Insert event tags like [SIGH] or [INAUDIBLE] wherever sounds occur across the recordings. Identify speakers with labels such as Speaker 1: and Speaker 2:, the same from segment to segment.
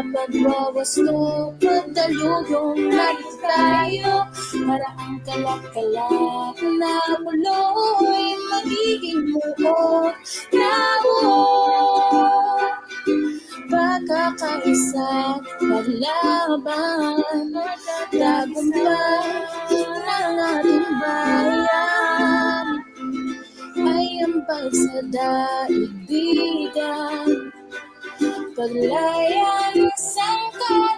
Speaker 1: dapat mawasto Magdalugong lagi tayo Para ang kalakala na pulo Paglayan sa katauhan.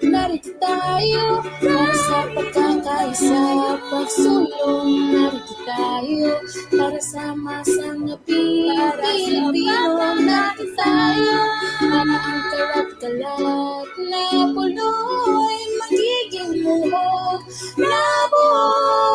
Speaker 1: Narito tayo para sa pagkakaisa, pagsulong. Narito tayo para sa masang Pilipino. Narito tayo para ang kalat-kalat na puloy magiging muhog na buo.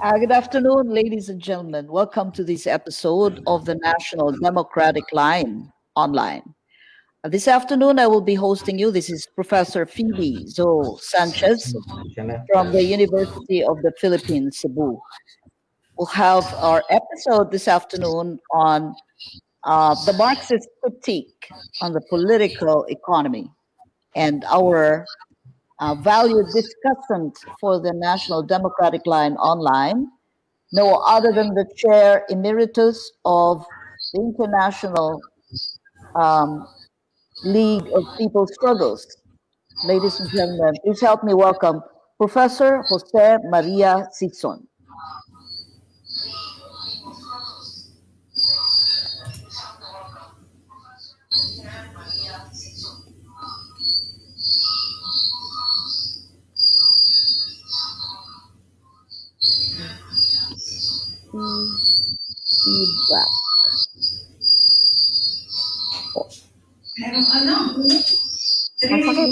Speaker 2: Uh, good afternoon, ladies and gentlemen. Welcome to this episode of the National Democratic Line online. Uh, this afternoon, I will be hosting you. This is Professor Phoebe Zoe Sanchez from the University of the Philippines, Cebu. We'll have our episode this afternoon on uh, the Marxist critique on the political economy. And our uh, valued discussant for the National Democratic Line online, no other than the chair emeritus of the International um, League of People Struggles. Ladies and gentlemen, please help me welcome Professor Jose Maria Sison. Feedback.
Speaker 3: Meron ano?
Speaker 2: Masakit.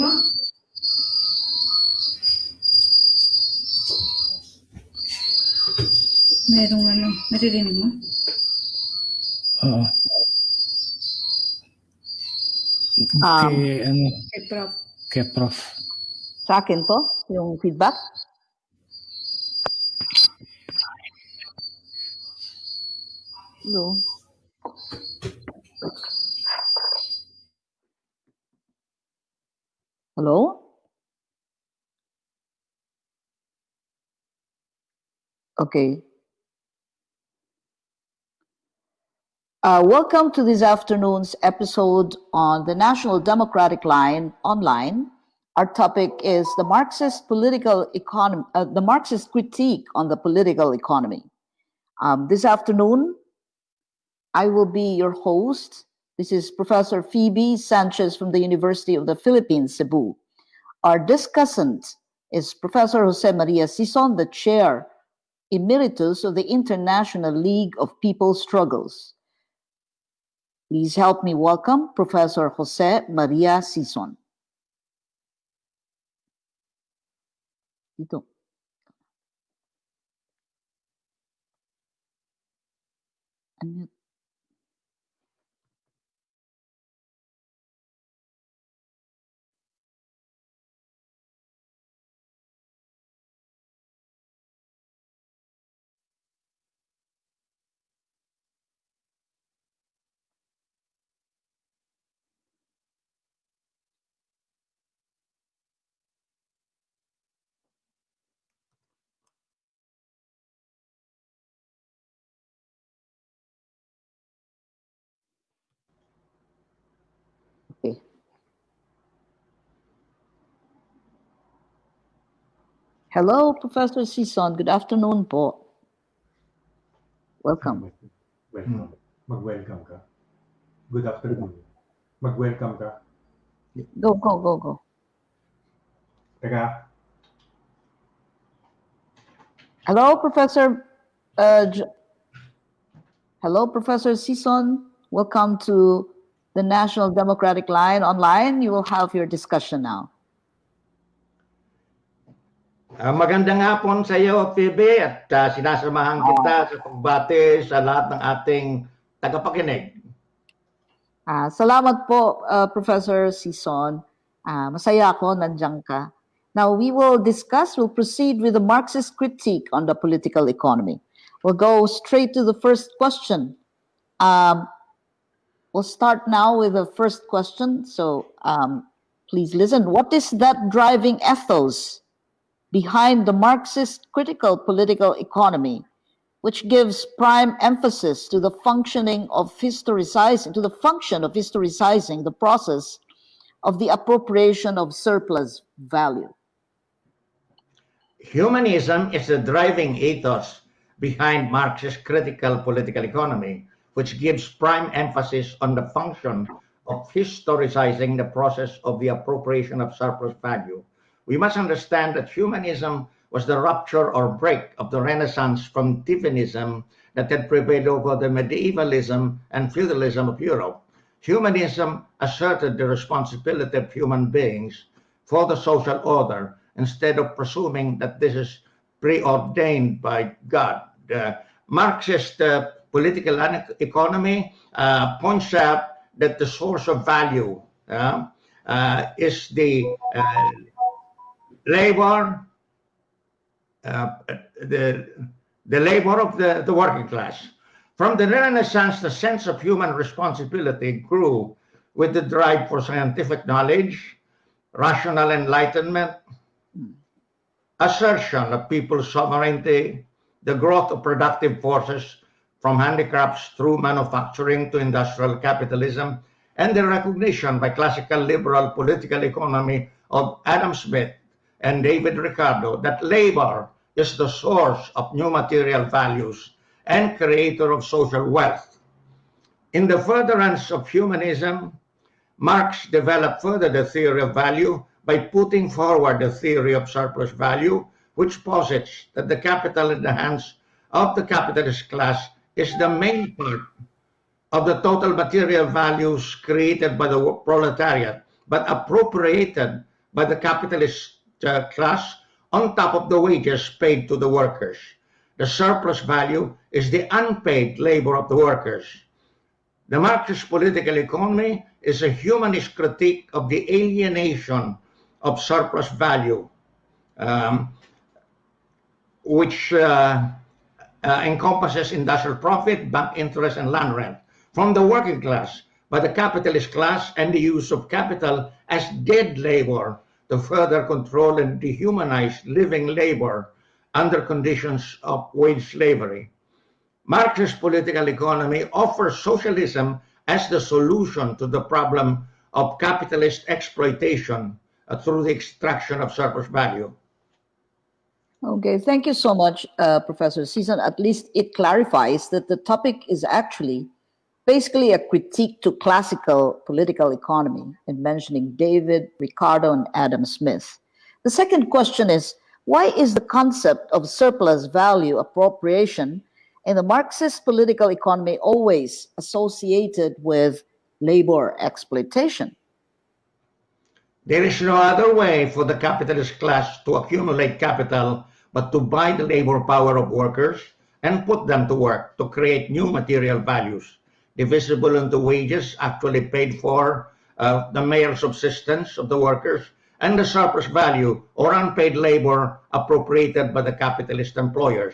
Speaker 3: Merong ano, naririnig mo?
Speaker 4: Oo.
Speaker 2: Um,
Speaker 4: kay, ano,
Speaker 3: Kay Prof.
Speaker 4: kay Prof.
Speaker 2: Sa akin to, yung feedback. Go. Hello? Okay. Uh, welcome to this afternoon's episode on the National Democratic Line online. Our topic is the Marxist political economy, uh, the Marxist critique on the political economy. Um, this afternoon, I will be your host. This is Professor Phoebe Sanchez from the University of the Philippines, Cebu. Our discussant is Professor Jose Maria Sison, the chair emeritus of the International League of People Struggles. Please help me welcome Professor Jose Maria Sison. Unmute. Okay. Hello, Professor Sison. Good afternoon po. Welcome.
Speaker 5: Welcome. Mag-welcome ka. Good afternoon. Mag-welcome ka.
Speaker 2: Go, go, go, go.
Speaker 5: Teka,
Speaker 2: Hello, Professor. Uh, Hello, Professor Sison. Welcome to the National Democratic Line online. You will have your discussion now.
Speaker 6: Ah, magandang hapon sa iyo, Phoebe, at ah, sinasamahan kita sa pagbati sa lahat ng ating tagapakinig.
Speaker 2: Ah, salamat po, uh, Professor Sison. Ah, masaya ako nandiyan ka. Now, we will discuss, we'll proceed with the Marxist critique on the political economy. We'll go straight to the first question. Um, we'll start now with the first question. So um, please listen. What is that driving ethos behind the Marxist critical political economy, which gives prime emphasis to the functioning of historicizing, to the function of historicizing the process of the appropriation of surplus value?
Speaker 6: Humanism is the driving ethos behind Marxist critical political economy, which gives prime emphasis on the function of historicizing the process of the appropriation of surplus value. We must understand that humanism was the rupture or break of the Renaissance from Tifianism that had prevailed over the medievalism and feudalism of Europe. Humanism asserted the responsibility of human beings for the social order instead of presuming that this is preordained by God. The Marxist uh, political economy uh, points out that the source of value uh, uh, is the uh, labor, uh, the, the labor of the, the working class. From the Renaissance, the sense of human responsibility grew with the drive for scientific knowledge, rational enlightenment, assertion of people's sovereignty, the growth of productive forces from handicrafts through manufacturing to industrial capitalism, and the recognition by classical liberal political economy of Adam Smith and David Ricardo that labor is the source of new material values and creator of social wealth. In the furtherance of humanism, Marx developed further the theory of value by putting forward the theory of surplus value, which posits that the capital in the hands of the capitalist class is the main part of the total material values created by the proletariat, but appropriated by the capitalist class on top of the wages paid to the workers. The surplus value is the unpaid labor of the workers. The Marxist political economy is a humanist critique of the alienation of surplus value, um, which uh, uh, encompasses industrial profit, bank interest, and land rent from the working class by the capitalist class and the use of capital as dead labor to further control and dehumanize living labor under conditions of wage slavery. Marxist political economy offers socialism as the solution to the problem of capitalist exploitation uh, through the extraction of surplus value.
Speaker 2: Okay, thank you so much, uh, Professor Sison. At least it clarifies that the topic is actually basically a critique to classical political economy in mentioning David, Ricardo, and Adam Smith. The second question is, why is the concept of surplus value appropriation in the Marxist political economy always associated with labor exploitation?
Speaker 6: There is no other way for the capitalist class to accumulate capital but to buy the labor power of workers and put them to work to create new material values, divisible into wages actually paid for, uh, the mere subsistence of the workers, and the surplus value or unpaid labor appropriated by the capitalist employers.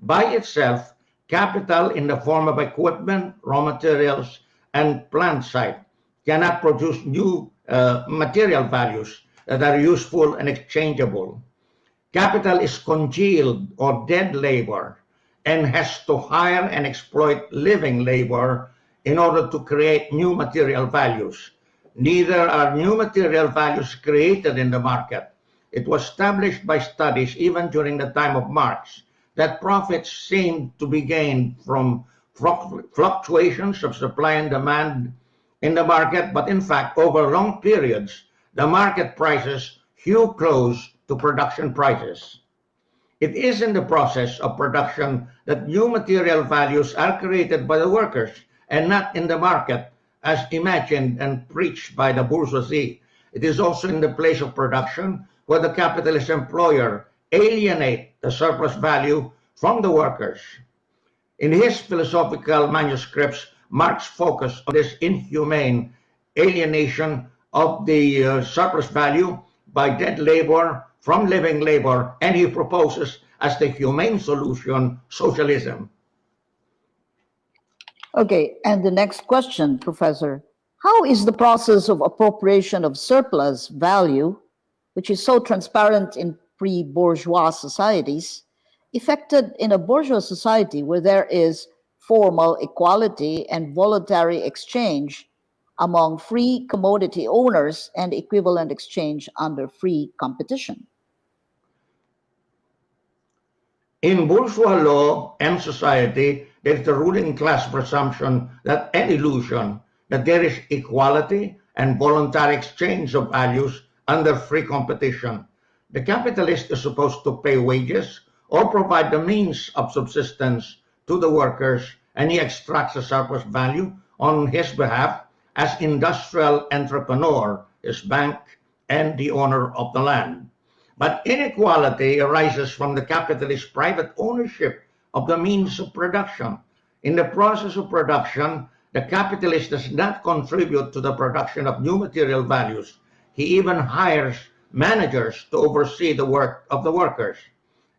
Speaker 6: By itself, capital in the form of equipment, raw materials, and plant site cannot produce new uh, material values that are useful and exchangeable. Capital is congealed or dead labor and has to hire and exploit living labor in order to create new material values. Neither are new material values created in the market. It was established by studies even during the time of Marx that profits seemed to be gained from fluctuations of supply and demand in the market, but in fact, over long periods, the market prices hew close to production prices. It is in the process of production that new material values are created by the workers and not in the market as imagined and preached by the bourgeoisie. It is also in the place of production where the capitalist employer alienate the surplus value from the workers. In his philosophical manuscripts, Marx focused on this inhumane alienation of the uh, surplus value by dead labor from living labor, and he proposes as the humane solution socialism.
Speaker 2: Okay, and the next question, Professor. How is the process of appropriation of surplus value, which is so transparent in pre-bourgeois societies, effected in a bourgeois society where there is formal equality and voluntary exchange among free commodity owners and equivalent exchange under free competition?
Speaker 6: In bourgeois law and society, there is the ruling class presumption that an illusion that there is equality and voluntary exchange of values under free competition. The capitalist is supposed to pay wages or provide the means of subsistence to the workers and he extracts a surplus value on his behalf as industrial entrepreneur, his bank, and the owner of the land. But inequality arises from the capitalist private ownership of the means of production. In the process of production, the capitalist does not contribute to the production of new material values. He even hires managers to oversee the work of the workers.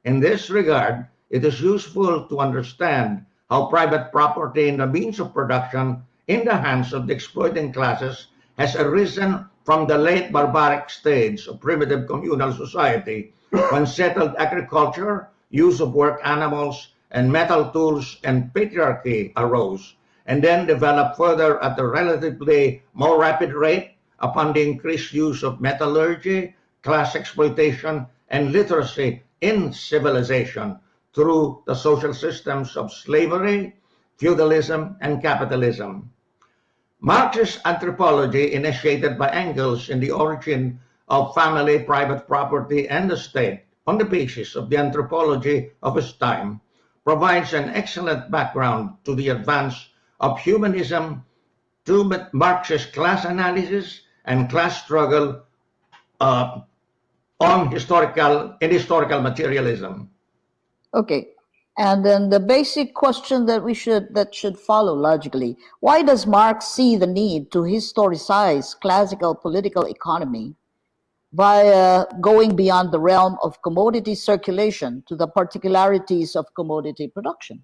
Speaker 6: In this regard, it is useful to understand how private property in the means of production in the hands of the exploiting classes has arisen from the late barbaric stage of primitive communal society when settled agriculture, use of work animals, and metal tools and patriarchy arose, and then developed further at a relatively more rapid rate upon the increased use of metallurgy, class exploitation, and literacy in civilization through the social systems of slavery, feudalism, and capitalism. Marxist anthropology, initiated by Engels in the origin of family, private property, and the state, on the basis of the anthropology of his time, provides an excellent background to the advance of humanism to Marxist class analysis and class struggle uh, on historical in historical materialism.
Speaker 2: Okay, and then the basic question that we should that should follow logically: Why does Marx see the need to historicize classical political economy by going beyond the realm of commodity circulation to the particularities of commodity production?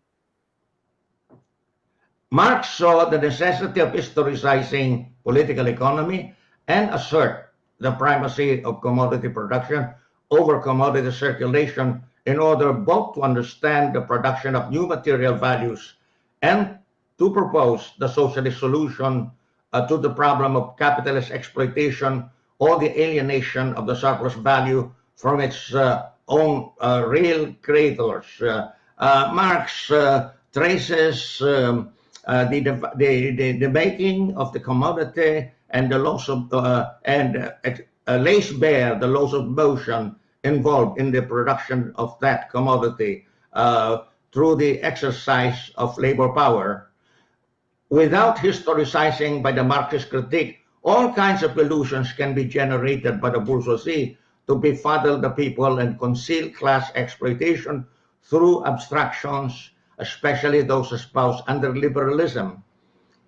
Speaker 6: Marx saw the necessity of historicizing political economy and assert the primacy of commodity production over commodity circulation in order both to understand the production of new material values and to propose the socialist solution uh, to the problem of capitalist exploitation or the alienation of the surplus value from its uh, own uh, real creators. Uh, uh, Marx uh, traces um, the, the, the, the, making of the commodity and the loss of and lays bare the loss of motion involved in the production of that commodity through the exercise of labor power without historicizing by the Marxist critique, all kinds of illusions can be generated by the bourgeoisie to befuddle the people and conceal class exploitation through abstractions, especially those espoused under liberalism.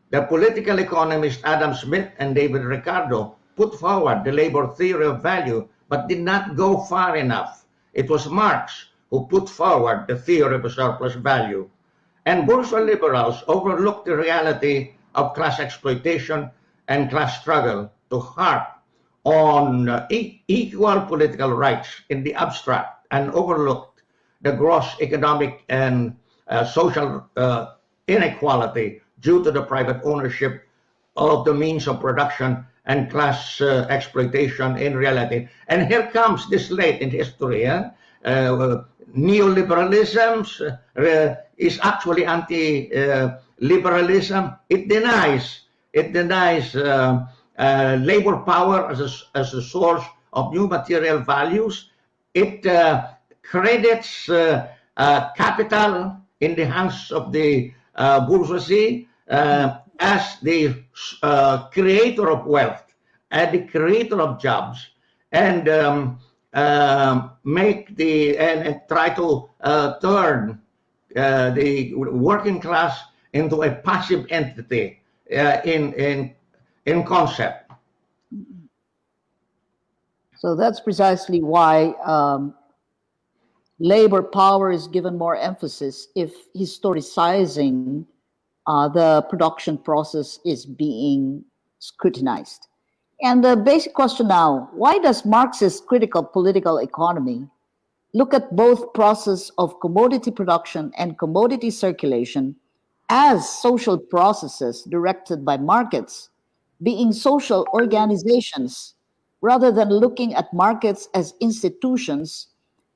Speaker 6: The political economists Adam Smith and David Ricardo put forward the labor theory of value, but did not go far enough. It was Marx who put forward the theory of surplus value. And bourgeois liberals overlooked the reality of class exploitation and class struggle to harp on uh, equal political rights in the abstract and overlooked the gross economic and uh, social uh, inequality due to the private ownership of the means of production and class uh, exploitation in reality. And here comes this late in history, eh? uh, neoliberalism uh, is actually anti-liberalism. it denies it denies uh, uh, labor power as a, as a source of new material values. It uh, credits capital in the hands of the bourgeoisie as the creator of wealth and the creator of jobs and um, uh, make the and, and try to uh, turn uh, the working class into a passive entity uh, in in in concept.
Speaker 2: So that's precisely why um, labor power is given more emphasis if historicizing uh, the production process is being scrutinized. And the basic question now, why does Marxist critical political economy look at both process of commodity production and commodity circulation as social processes directed by markets, being social organizations, rather than looking at markets as institutions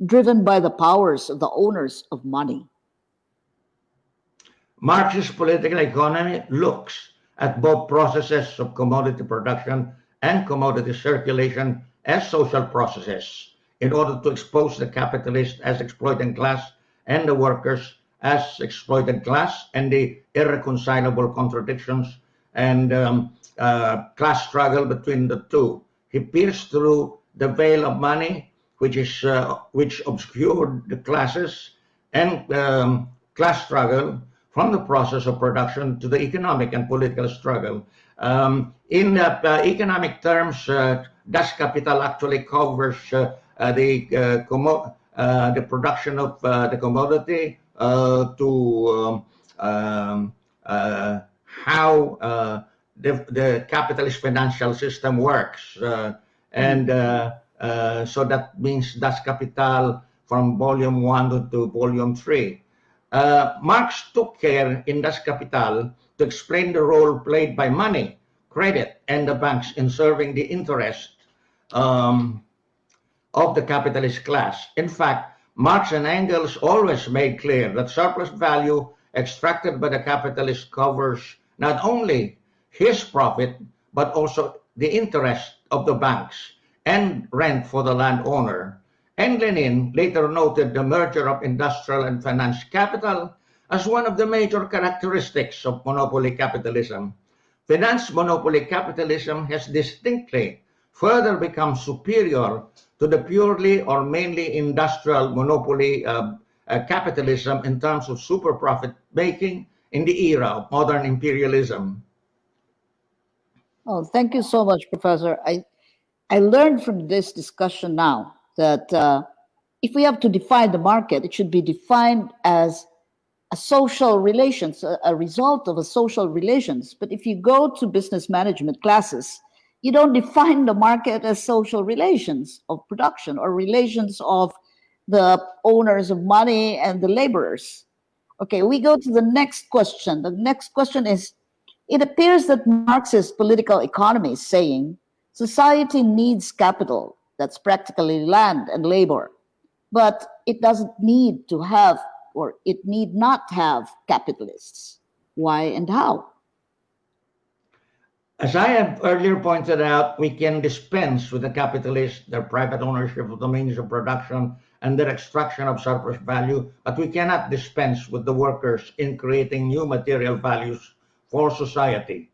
Speaker 2: driven by the powers of the owners of money?
Speaker 6: Marxist political economy looks at both processes of commodity production and commodity circulation as social processes in order to expose the capitalist as exploiting class and the workers as exploited class and the irreconcilable contradictions and um, uh, class struggle between the two. He pierced through the veil of money, which is uh, which obscured the classes and um, class struggle from the process of production to the economic and political struggle um, in uh, uh, economic terms, uh, Das Kapital actually covers the the production of the commodity to um, um, how the, the capitalist financial system works. and so that means Das Kapital from volume one to, volume three. Uh, Marx took care in Das Kapital to explain the role played by money, credit, and the banks in serving the interest um, of the capitalist class. In fact, Marx and Engels always made clear that surplus value extracted by the capitalist covers not only his profit, but also the interest of the banks and rent for the landowner. And Lenin later noted the merger of industrial and finance capital as one of the major characteristics of monopoly capitalism. Finance monopoly capitalism has distinctly further become superior to the purely or mainly industrial monopoly uh, uh, capitalism in terms of super profit making in the era of modern imperialism.
Speaker 2: Oh, thank you so much, Professor. I, I learned from this discussion now that uh, if we have to define the market, it should be defined as a social relations, a, a result of a social relations. But if you go to business management classes, you don't define the market as social relations of production or relations of the owners of money and the laborers. Okay, we go to the next question. The next question is It appears that Marxist political economy is saying society needs capital, that's practically land and labor, but it doesn't need to have or it need not have capitalists. Why and how?
Speaker 6: As I have earlier pointed out, we can dispense with the capitalists, their private ownership of the means of production, and their extraction of surplus value, but we cannot dispense with the workers in creating new material values for society.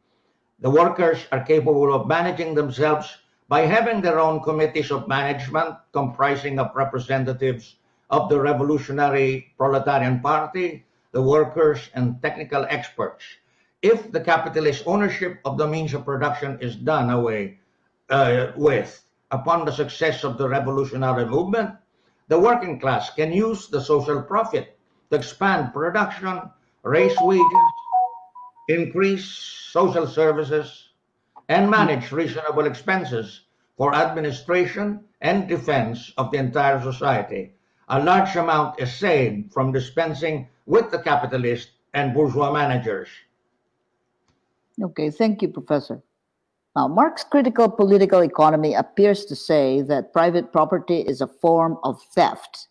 Speaker 6: The workers are capable of managing themselves by having their own committees of management comprising of representatives of the Revolutionary Proletarian Party, the workers, and technical experts. If the capitalist ownership of the means of production is done away uh, with upon the success of the revolutionary movement, the working class can use the social profit to expand production, raise wages, increase social services, and manage reasonable expenses for administration and defense of the entire society. A large amount is saved from dispensing with the capitalist and bourgeois managers.
Speaker 2: Okay, thank you, Professor. Now, Marx's critical political economy appears to say that private property is a form of theft,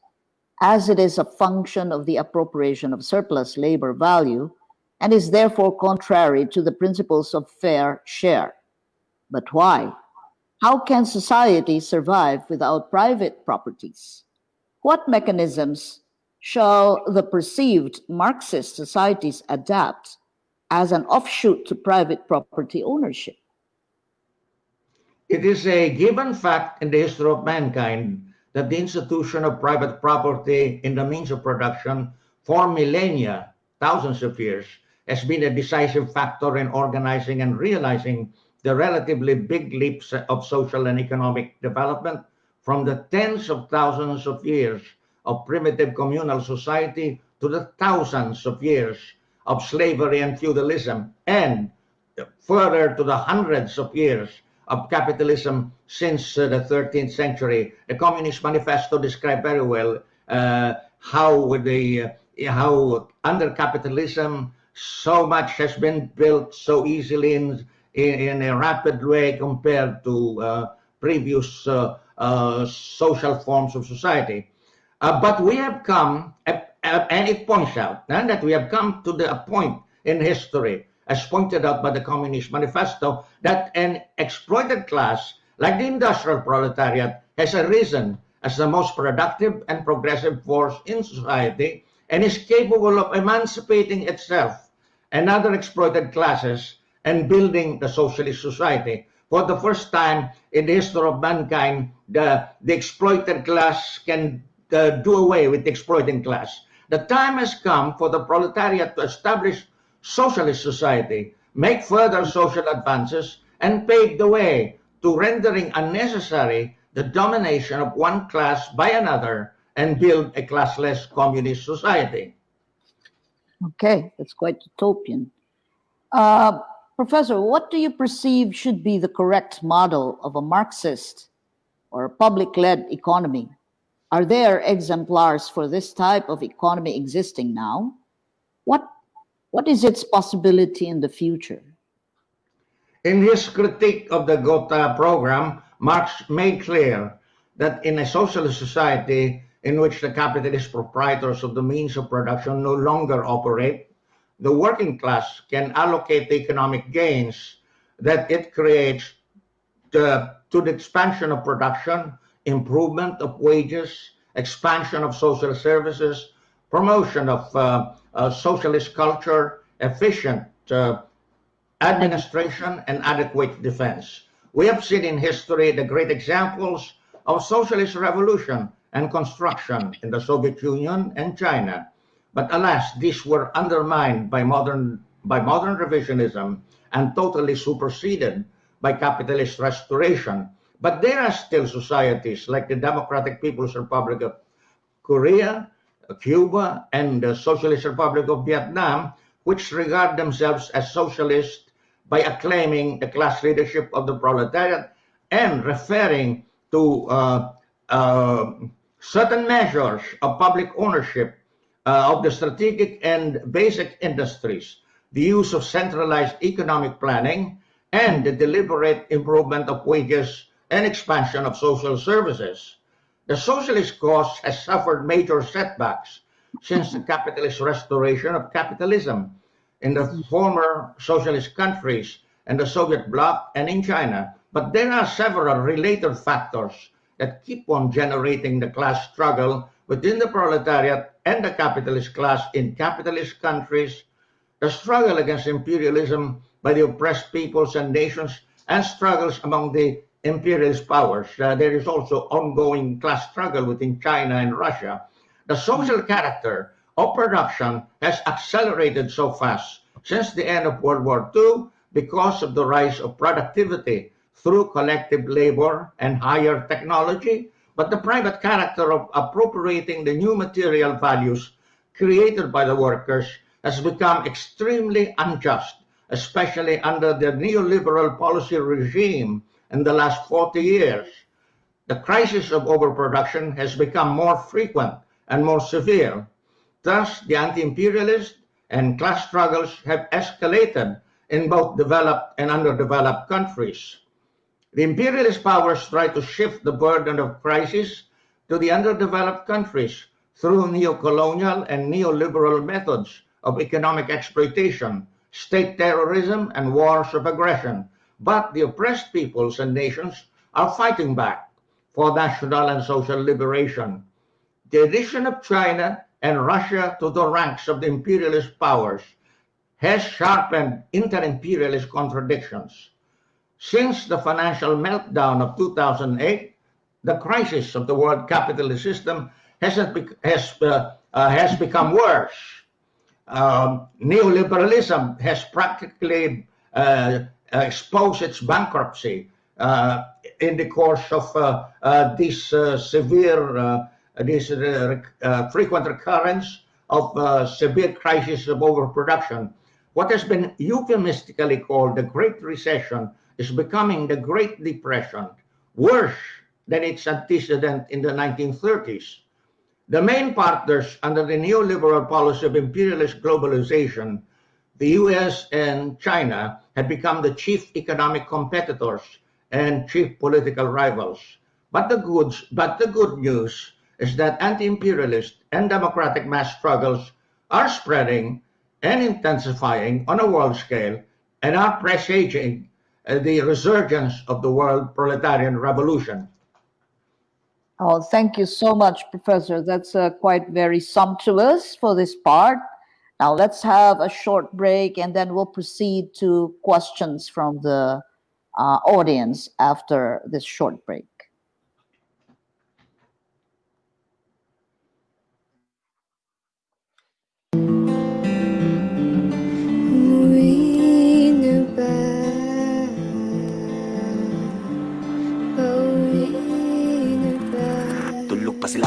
Speaker 2: as it is a function of the appropriation of surplus labor value and is therefore contrary to the principles of fair share. But why? How can society survive without private properties? What mechanisms shall the perceived Marxist societies adapt as an offshoot to private property ownership?
Speaker 6: It is a given fact in the history of mankind that the institution of private property in the means of production for millennia, thousands of years, has been a decisive factor in organizing and realizing the relatively big leaps of social and economic development from the tens of thousands of years of primitive communal society to the thousands of years of slavery and feudalism, and further to the hundreds of years of capitalism since uh, the 13th century. The Communist Manifesto described very well uh, how the uh, how under capitalism so much has been built so easily in in, in a rapid way compared to uh, previous uh, uh, social forms of society. But we have come, and it points out that we have come to the point in history, as pointed out by the Communist Manifesto, that an exploited class like the industrial proletariat has arisen as the most productive and progressive force in society and is capable of emancipating itself and other exploited classes and building the socialist society. For the first time in the history of mankind, the, the exploited class can uh, do away with the exploiting class. The time has come for the proletariat to establish socialist society, make further social advances, and pave the way to rendering unnecessary the domination of one class by another and build a classless communist society.
Speaker 2: Okay, that's quite utopian. Uh, Professor, what do you perceive should be the correct model of a Marxist or a public led economy? Are there exemplars for this type of economy existing now? What, what is its possibility in the future?
Speaker 6: In his critique of the Gotha program, Marx made clear that in a socialist society in which the capitalist proprietors of the means of production no longer operate, the working class can allocate the economic gains that it creates to, to the expansion of production, improvement of wages, expansion of social services, promotion of uh, uh, socialist culture, efficient uh, administration, and adequate defense. We have seen in history the great examples of socialist revolution and construction in the Soviet Union and China. But alas, these were undermined by modern, by modern revisionism and totally superseded by capitalist restoration. But there are still societies like the Democratic People's Republic of Korea, Cuba, and the Socialist Republic of Vietnam, which regard themselves as socialist by acclaiming the class leadership of the proletariat and referring to uh, uh, certain measures of public ownership uh, of the strategic and basic industries, the use of centralized economic planning, and the deliberate improvement of wages and expansion of social services. The socialist cause has suffered major setbacks since the capitalist restoration of capitalism in the former socialist countries and the Soviet bloc and in China. But there are several related factors that keep on generating the class struggle within the proletariat and the capitalist class in capitalist countries, the struggle against imperialism by the oppressed peoples and nations, and struggles among the imperialist powers. Uh, there is also ongoing class struggle within China and Russia. The social character of production has accelerated so fast since the end of World War II because of the rise of productivity through collective labor and higher technology, but the private character of appropriating the new material values created by the workers has become extremely unjust, especially under the neoliberal policy regime in the last 40 years. The crisis of overproduction has become more frequent and more severe. Thus, the anti-imperialist and class struggles have escalated in both developed and underdeveloped countries. The imperialist powers try to shift the burden of crisis to the underdeveloped countries through neo-colonial and neoliberal methods of economic exploitation, state terrorism, and wars of aggression. But the oppressed peoples and nations are fighting back for national and social liberation. The addition of China and Russia to the ranks of the imperialist powers has sharpened inter-imperialist contradictions. Since the financial meltdown of 2008, the crisis of the world capitalist system hasn't be has, uh, uh, has become worse. Um, neoliberalism has practically uh, exposed its bankruptcy uh, in the course of uh, uh, this severe, this frequent recurrence of severe crisis of overproduction. What has been euphemistically called the Great Recession is becoming the Great Depression, worse than its antecedent in the 1930s. The main partners under the neoliberal policy of imperialist globalization, the US and China, had become the chief economic competitors and chief political rivals. But the, goods, but the good news is that anti-imperialist and democratic mass struggles are spreading and intensifying on a world scale and are presaging uh, the resurgence of the world proletarian revolution.
Speaker 2: Oh, thank you so much, Professor. That's uh, quite very sumptuous for this part. Now let's have a short break and then we'll proceed to questions from the uh, audience after this short break.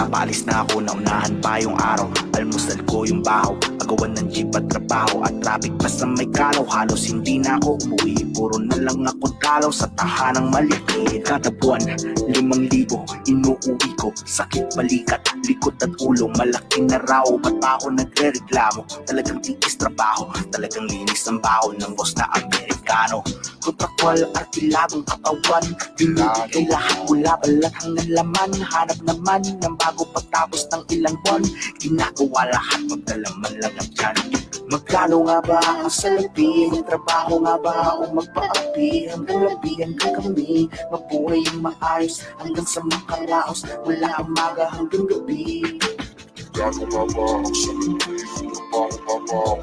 Speaker 7: Paalis na ako Naunahan pa yung araw. Almusal ko yung bahaw Agawan ng jeep at trabaho. At traffic basta may kalaw Halos hindi na ako umuwi. Puro na lang ako dalaw Sa tahanang maliki Kada buwan, limang libo Inuuwi ko, sakit balikat Likot at ulo, malaki na raw. Ba't pa ako nagre-reklamo? Talagang tiis trabaho Talagang linis ang baho Ng boss na Amerikano. Kontrakwal at kilabong katawan Dinigay kay lahat Wala balat hanggang laman Hanap naman ng bago pagtapos ng ilang buwan Ginagawa lahat magdalaman lang ang tiyan Magkano nga ba ang salapi? Magtrabaho nga ba o magpaapi? Hanggang labi hanggang kami Mabuhay yung maayos hanggang sa makaraos Mula umaga hanggang gabi Magkano nga ba ang salapi? Magtrabaho nga ba o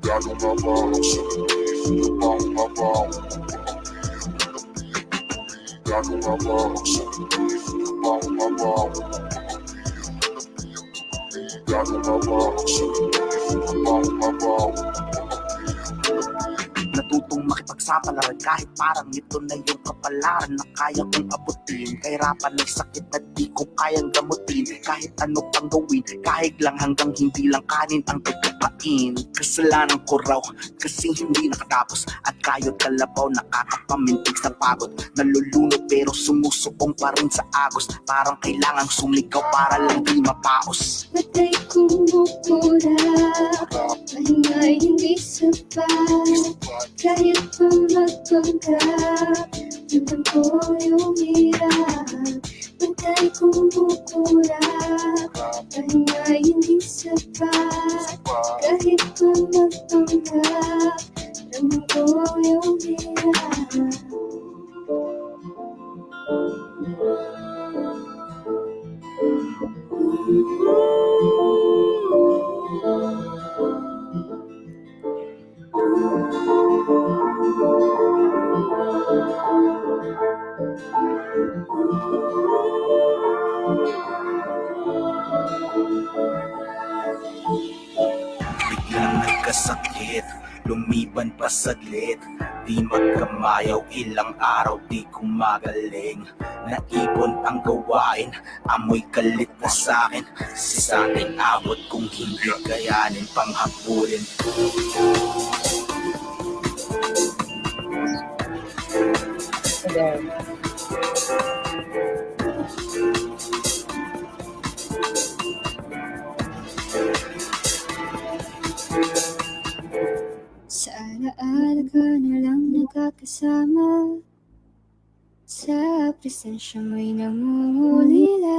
Speaker 7: Magkano nga ba ang salapi? Magtrabaho nga ba o Gago nga ba ang sakit? Trabaho nga ba? Gago nga ba ang sakit? Trabaho nga ba? Natutong makipagsa kapalaran Kahit parang ito na yung kapalaran Na kaya kong abutin. Kahirapan ng sakit na di ko kayang gamutin. Kahit ano pang gawin Kahit lang hanggang hindi lang kanin ang pagkapain. Kasalanan ko raw Kasi hindi nakatapos. At kayod kalabaw Nakakapamintig sa pagod. Nalulunod pero sumusuong pa rin sa agos. Parang kailangang sumigaw para lang di mapaos.
Speaker 8: Matay kumukura Mahingay hindi sapat kahit pamagpag ka Ramdam ko yung hirap kong bukura Pahinga hindi sapat Kahit pamagpag ka Ramdam ko yung hirap Thank you.
Speaker 7: Biglang nagkasakit Lumiban pa saglit Di magkamayaw ilang araw di kumagaling. Naipon ang gawain Amoy galit na sa'kin. Si sa'kin abot kung hindi kayanin Panghabulin
Speaker 2: There.
Speaker 8: Alaala na lang nagkakasama. Sa presensya mo'y namumulila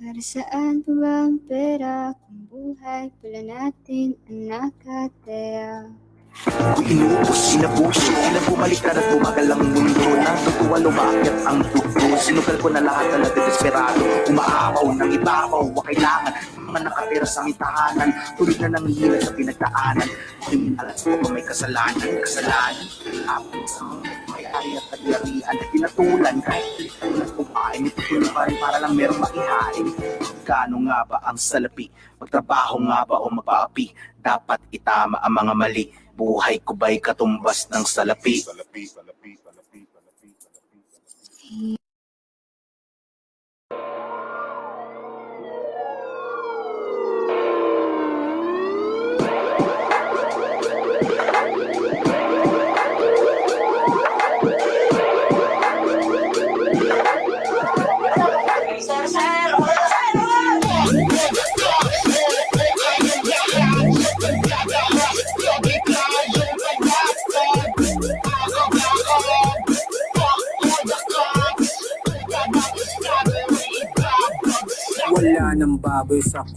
Speaker 8: Para saan pa ba ang pera Kung buhay pala natin ang nakataya
Speaker 7: inuubos, sinabuso Ilang bumaliktad at bumagal ang mundo. Natutuwa lumakit ang dugo Sinugal ko na lahat na desperado Umaapaw ng ibabaw Wa kailangan mga nakatira sa aming tahanan Tuloy na nanghihila sa pinagdaanan. Kriminalan sa mga may kasalanan Kasalanan. Apit sa mga may ari at kagyarihan Pinatulan kahit tulad kumain Itutuloy pa rin para lang merong makihain Kano nga ba ang salapi? Magtrabaho nga ba o mapaapi? Dapat itama ang mga mali Buhay ko ba'y katumbas ng salapi?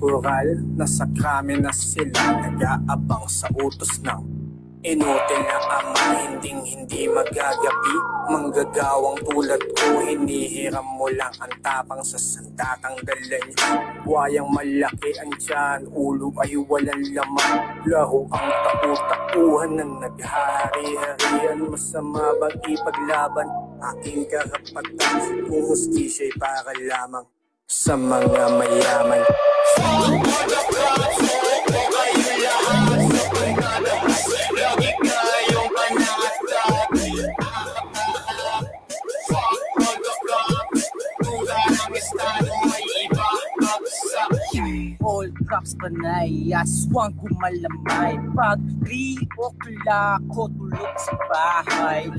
Speaker 9: Koral Nasa krami na sila Nag-aabang sa utos ng Inutil na ama Hinding hindi magagapi Manggagawang tulad ko Hinihiram mo lang ang tapang Sa sandatang dala Buwayang malaki ang tiyan Ulo ay walang laman. Laro ang tau-tauhan na naghahari-harian Masama bang ipaglaban? Aking karapatan Kung hustisya'y para lamang sa mga mayaman.
Speaker 10: All props panay, aswang kumalamay Pag 3 o'clock ko tulog sa bahay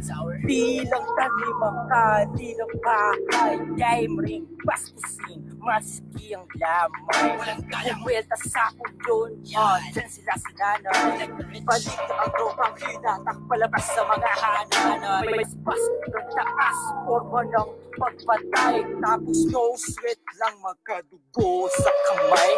Speaker 10: Bilang tanim ang kanilang bahay. Game ring, baskusin, maski ang lamay. Kumwelta sa uyon, oh, dyan sila si nanay. Balik na ang tropang hinatak palabas sa mga hananan May spas ng taas, forma ng pagpatay Tapos no sweat lang magkadugo sa kamay.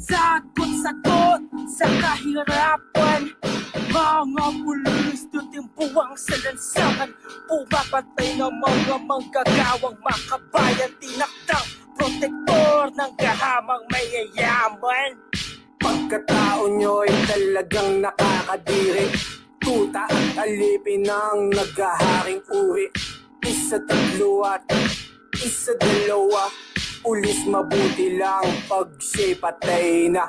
Speaker 10: Sagot-sagot sa kahirapan. Mga pulis tutimpuang sa lansangan Pumapatay ng mga manggagawang makabayan. Tinaktang protektor ng kahamang mayayaman.
Speaker 9: Pagkatao nyo'y talagang nakakadiri. Tuta at alipin ng naghaharing uri. Isa tatlo at isa dalawa. Ulis mabuti lang pag siya'y patay na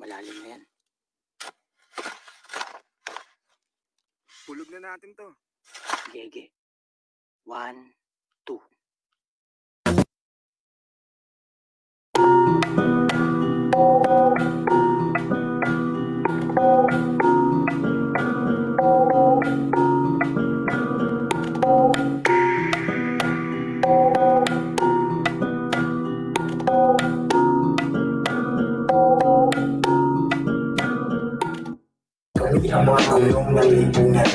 Speaker 10: Malalim na yan.
Speaker 9: Hulog na natin to
Speaker 10: Gege. One, two.
Speaker 11: Kami lipunan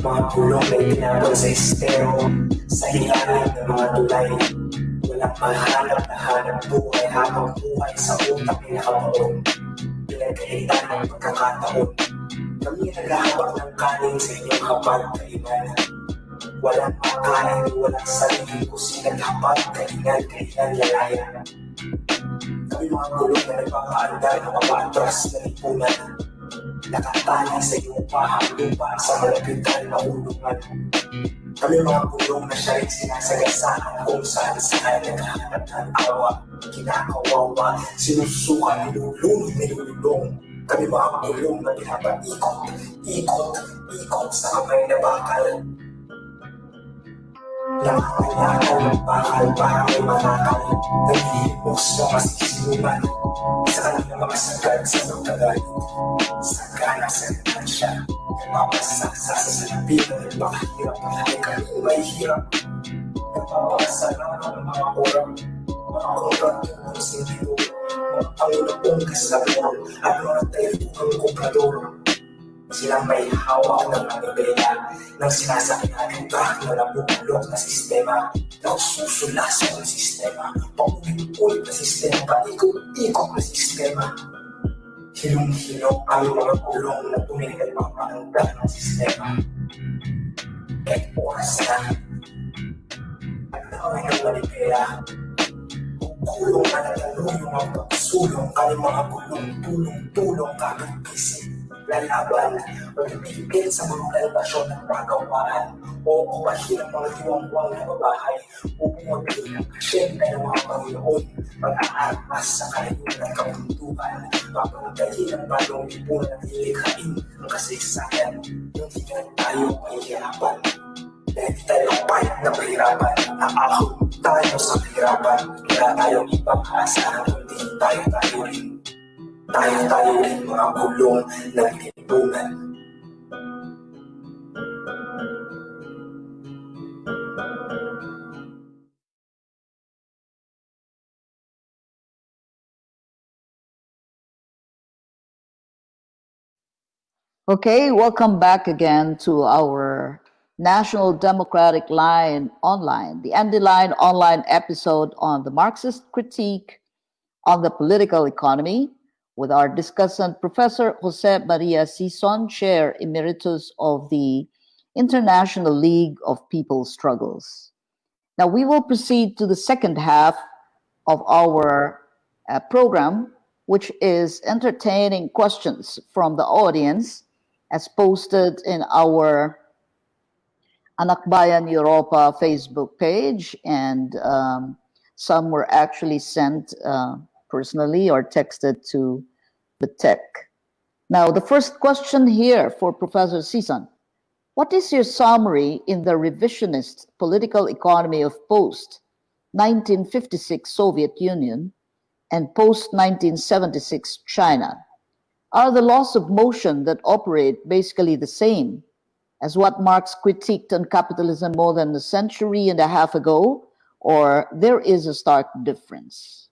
Speaker 11: Mga pulong na itinapon sa estero Sa ilalim ng mga tulay Walang mahanap na hanap buhay Habang buhay sa utak ay nakabaon Pinagkaitan ng pagkakataon Kami ang naghahawak ng kanin sa inyong kapag kainan Walang makain, walang sarili Kusinag hapag, kainan, kainan, lalaya Kami mga gulong na nagpapaandar ng papaatras na lipunan Nakatali sa iyong pahang lupa sa malapitan na ulungan. Kami mga bulong na siya rin sinasagasaan kung saan saan naghahanap ng awa, kinakawawa, sinusuka, nilulunod, nilululong. Kami mga bulong na pinapaikot, ikot, ikot sa kamay na bakal. Lahat na ako ng bakal para may matakal Nagihipok sa mga sisiluman Sa kanilang mga sagad sa magkagalit Sa ganang sentansya Napapasaksa sa salipinan Makahirap na halikan may hirap Napapasa lang ng mga kurang Mga kurang tulong sa diyo Ang Panginoon kasabihan Ano na tayo ng kumprador Silang may hawak ng manibela ng sinasakyan ng truck na nabubulok na sistema. Na susulasok ng sistema, paulit-ulit na sistema, paikot-ikot na sistema. Hilong-hilong ang mga kulong na tumigal papanganda ng sistema. Kahit oras na, at naway ng manibela, kulong na natalong yung mga pagsulong kami mga kulong tulong-tulong kakagkisip lalaban o ipigil sa mga kalbasyon ng pagawaan o kumahin ang mga diwangwang na babahay bumagay ng asyenda ng mga Panginoon pag-aarmas sa kalayuan ng kabundukan papantayin ang bagong lipunan at ilikhain ang kasaysayan. Hindi na tayo mahihirapan. Dahil tayo pahit na mahirapan naahon tayo sa kahirapan wala tayong ibang asa kundi tayo tayo rin tayo-tayo mga gulong.
Speaker 2: Okay, welcome back again to our National Democratic Line Online, the ND Line Online episode on the Marxist critique on the political economy with our discussant, Professor Jose Maria Sison, Chair Emeritus of the International League of People's Struggles. Now, we will proceed to the second half of our uh, program, which is entertaining questions from the audience as posted in our Anakbayan Europa Facebook page, and um, some were actually sent uh, personally or texted to the tech. Now, the first question here for Professor Sison. What is your summary in the revisionist political economy of post-1956 Soviet Union and post-1976 China? Are the laws of motion that operate basically the same as what Marx critiqued on capitalism more than a century and a half ago, or there is a stark difference?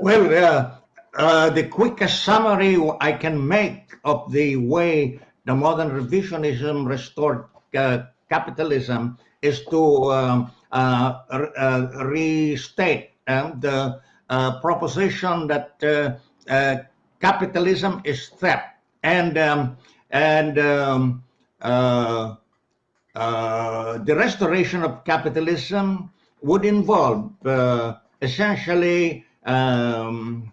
Speaker 6: Well, uh, uh, the quickest summary I can make of the way the modern revisionism restored uh, capitalism is to um, uh, uh, restate the uh, proposition that capitalism is theft and um, and um, the restoration of capitalism would involve essentially um,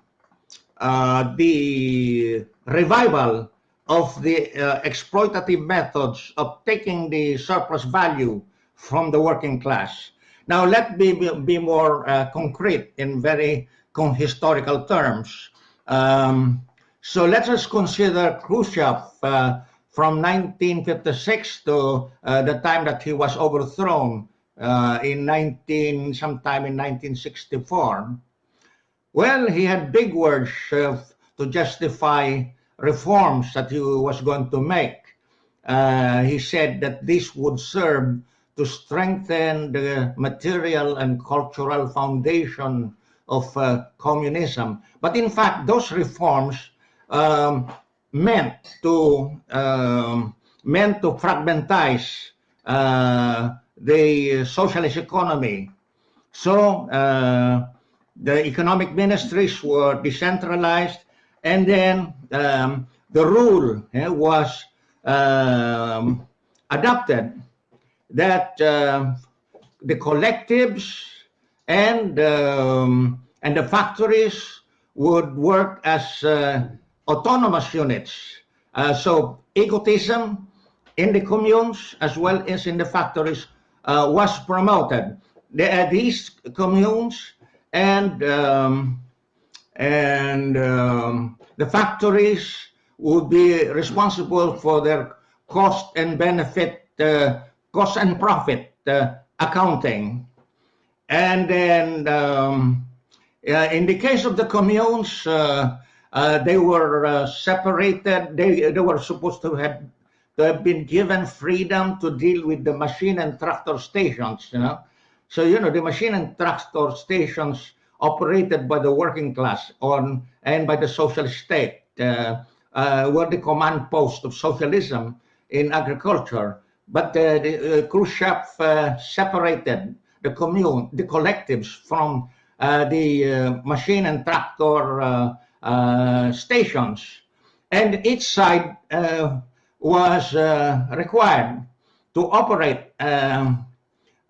Speaker 6: uh, the revival of the uh, exploitative methods of taking the surplus value from the working class. Now, let me be, more uh, concrete in very historical terms. Um, so let us consider Khrushchev uh, from 1956 to uh, the time that he was overthrown uh, in 19, sometime in 1964. Well, he had big words uh, to justify reforms that he was going to make. Uh, he said that this would serve to strengthen the material and cultural foundation of uh, communism. But in fact, those reforms um, meant to um, meant to fragmentize uh, the socialist economy. So uh, the economic ministries were decentralized, and then um, the rule eh, was um, adopted that uh, the collectives and um, and the factories would work as uh, autonomous units. Uh, so egotism in the communes as well as in the factories uh, was promoted. The, these communes and um, and um, the factories would be responsible for their cost and benefit, uh, cost and profit uh, accounting. And then um, uh, in the case of the communes, uh, uh, they were uh, separated. They, they were supposed to have, to have been given freedom to deal with the machine and tractor stations, you know. So, you know, the machine and tractor stations operated by the working class on and by the socialist state uh, uh, were the command post of socialism in agriculture. But uh, the, Khrushchev separated the commune, the collectives from the machine and tractor stations. And each side was required to operate um, uh,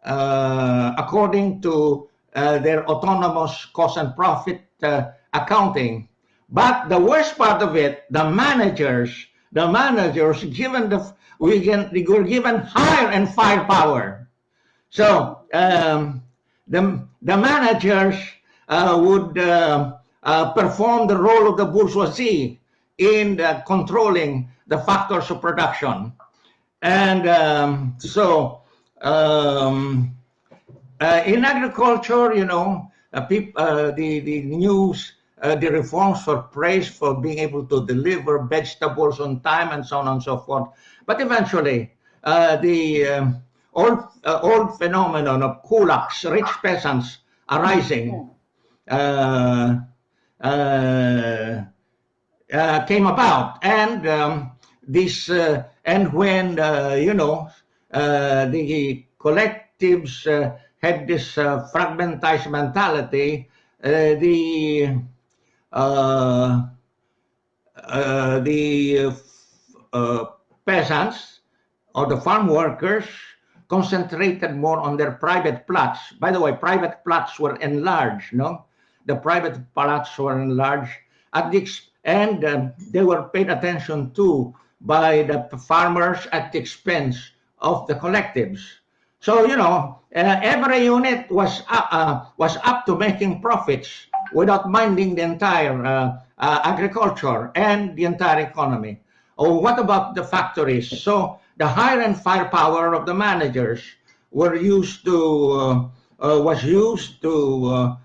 Speaker 6: according to uh, their autonomous cost and profit uh, accounting. But the worst part of it, the managers, the managers given the we, can, we were given hire and firepower. So um, the the managers uh, would uh, uh, perform the role of the bourgeoisie in controlling the factors of production, and um, so. Um, uh, in agriculture, you know, uh, uh, the, the news, uh, the reforms were praised for being able to deliver vegetables on time and so on and so forth. But eventually, uh, the um, old, uh, old phenomenon of kulaks, rich peasants arising, came about. And um, this, and when, you know, the collectives had this uh, fragmentized mentality, uh, the uh, uh the uh, peasants or the farm workers concentrated more on their private plots. By the way, private plots were enlarged, no? The private plots were enlarged at the and uh, they were paid attention to by the farmers at the expense of the collectives. So, you know, uh, every unit was, uh, uh, was up to making profits without minding the entire uh, uh, agriculture and the entire economy. Oh, what about the factories? So the hire and firepower of the managers were used to, uh, was used to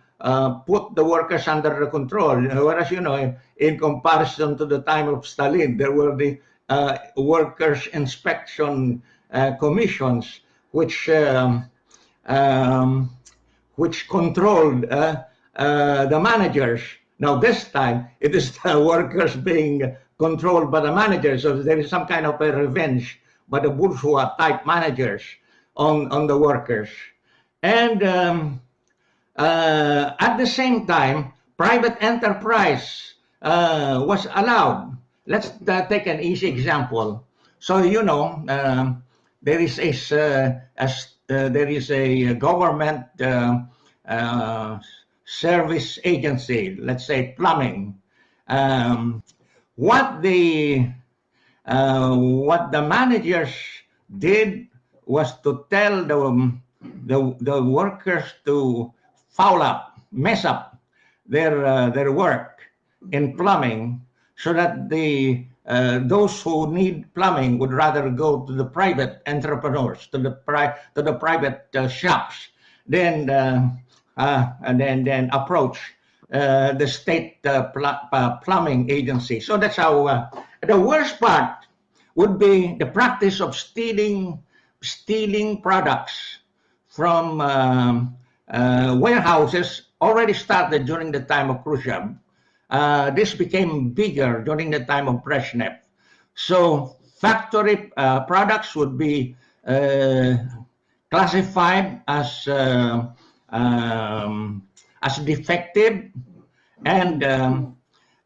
Speaker 6: put the workers under control. Whereas, you know, in comparison to the time of Stalin, there were the workers' inspection commissions which um, um, which controlled uh, uh, the managers. Now this time it is the [LAUGHS] workers being controlled by the managers, so there is some kind of a revenge by the bourgeois type managers on, on the workers. And um, uh, at the same time, private enterprise uh, was allowed. Let's uh, take an easy example. So, you know, um, there is a, uh, uh, there is a government uh, service agency, let's say plumbing, um, what the what the managers did was to tell the, the, the workers to foul up, mess up their, uh, their work in plumbing so that the, uh, those who need plumbing would rather go to the private entrepreneurs, to the, pri- to the private uh, shops, than, uh, uh, and then, then approach the state pl- plumbing agency. So that's how the worst part would be the practice of stealing stealing products from um, warehouses already started during the time of Khrushchev. Uh, this became bigger during the time of Brezhnev. So factory uh, products would be uh, classified as uh, um, as defective and um,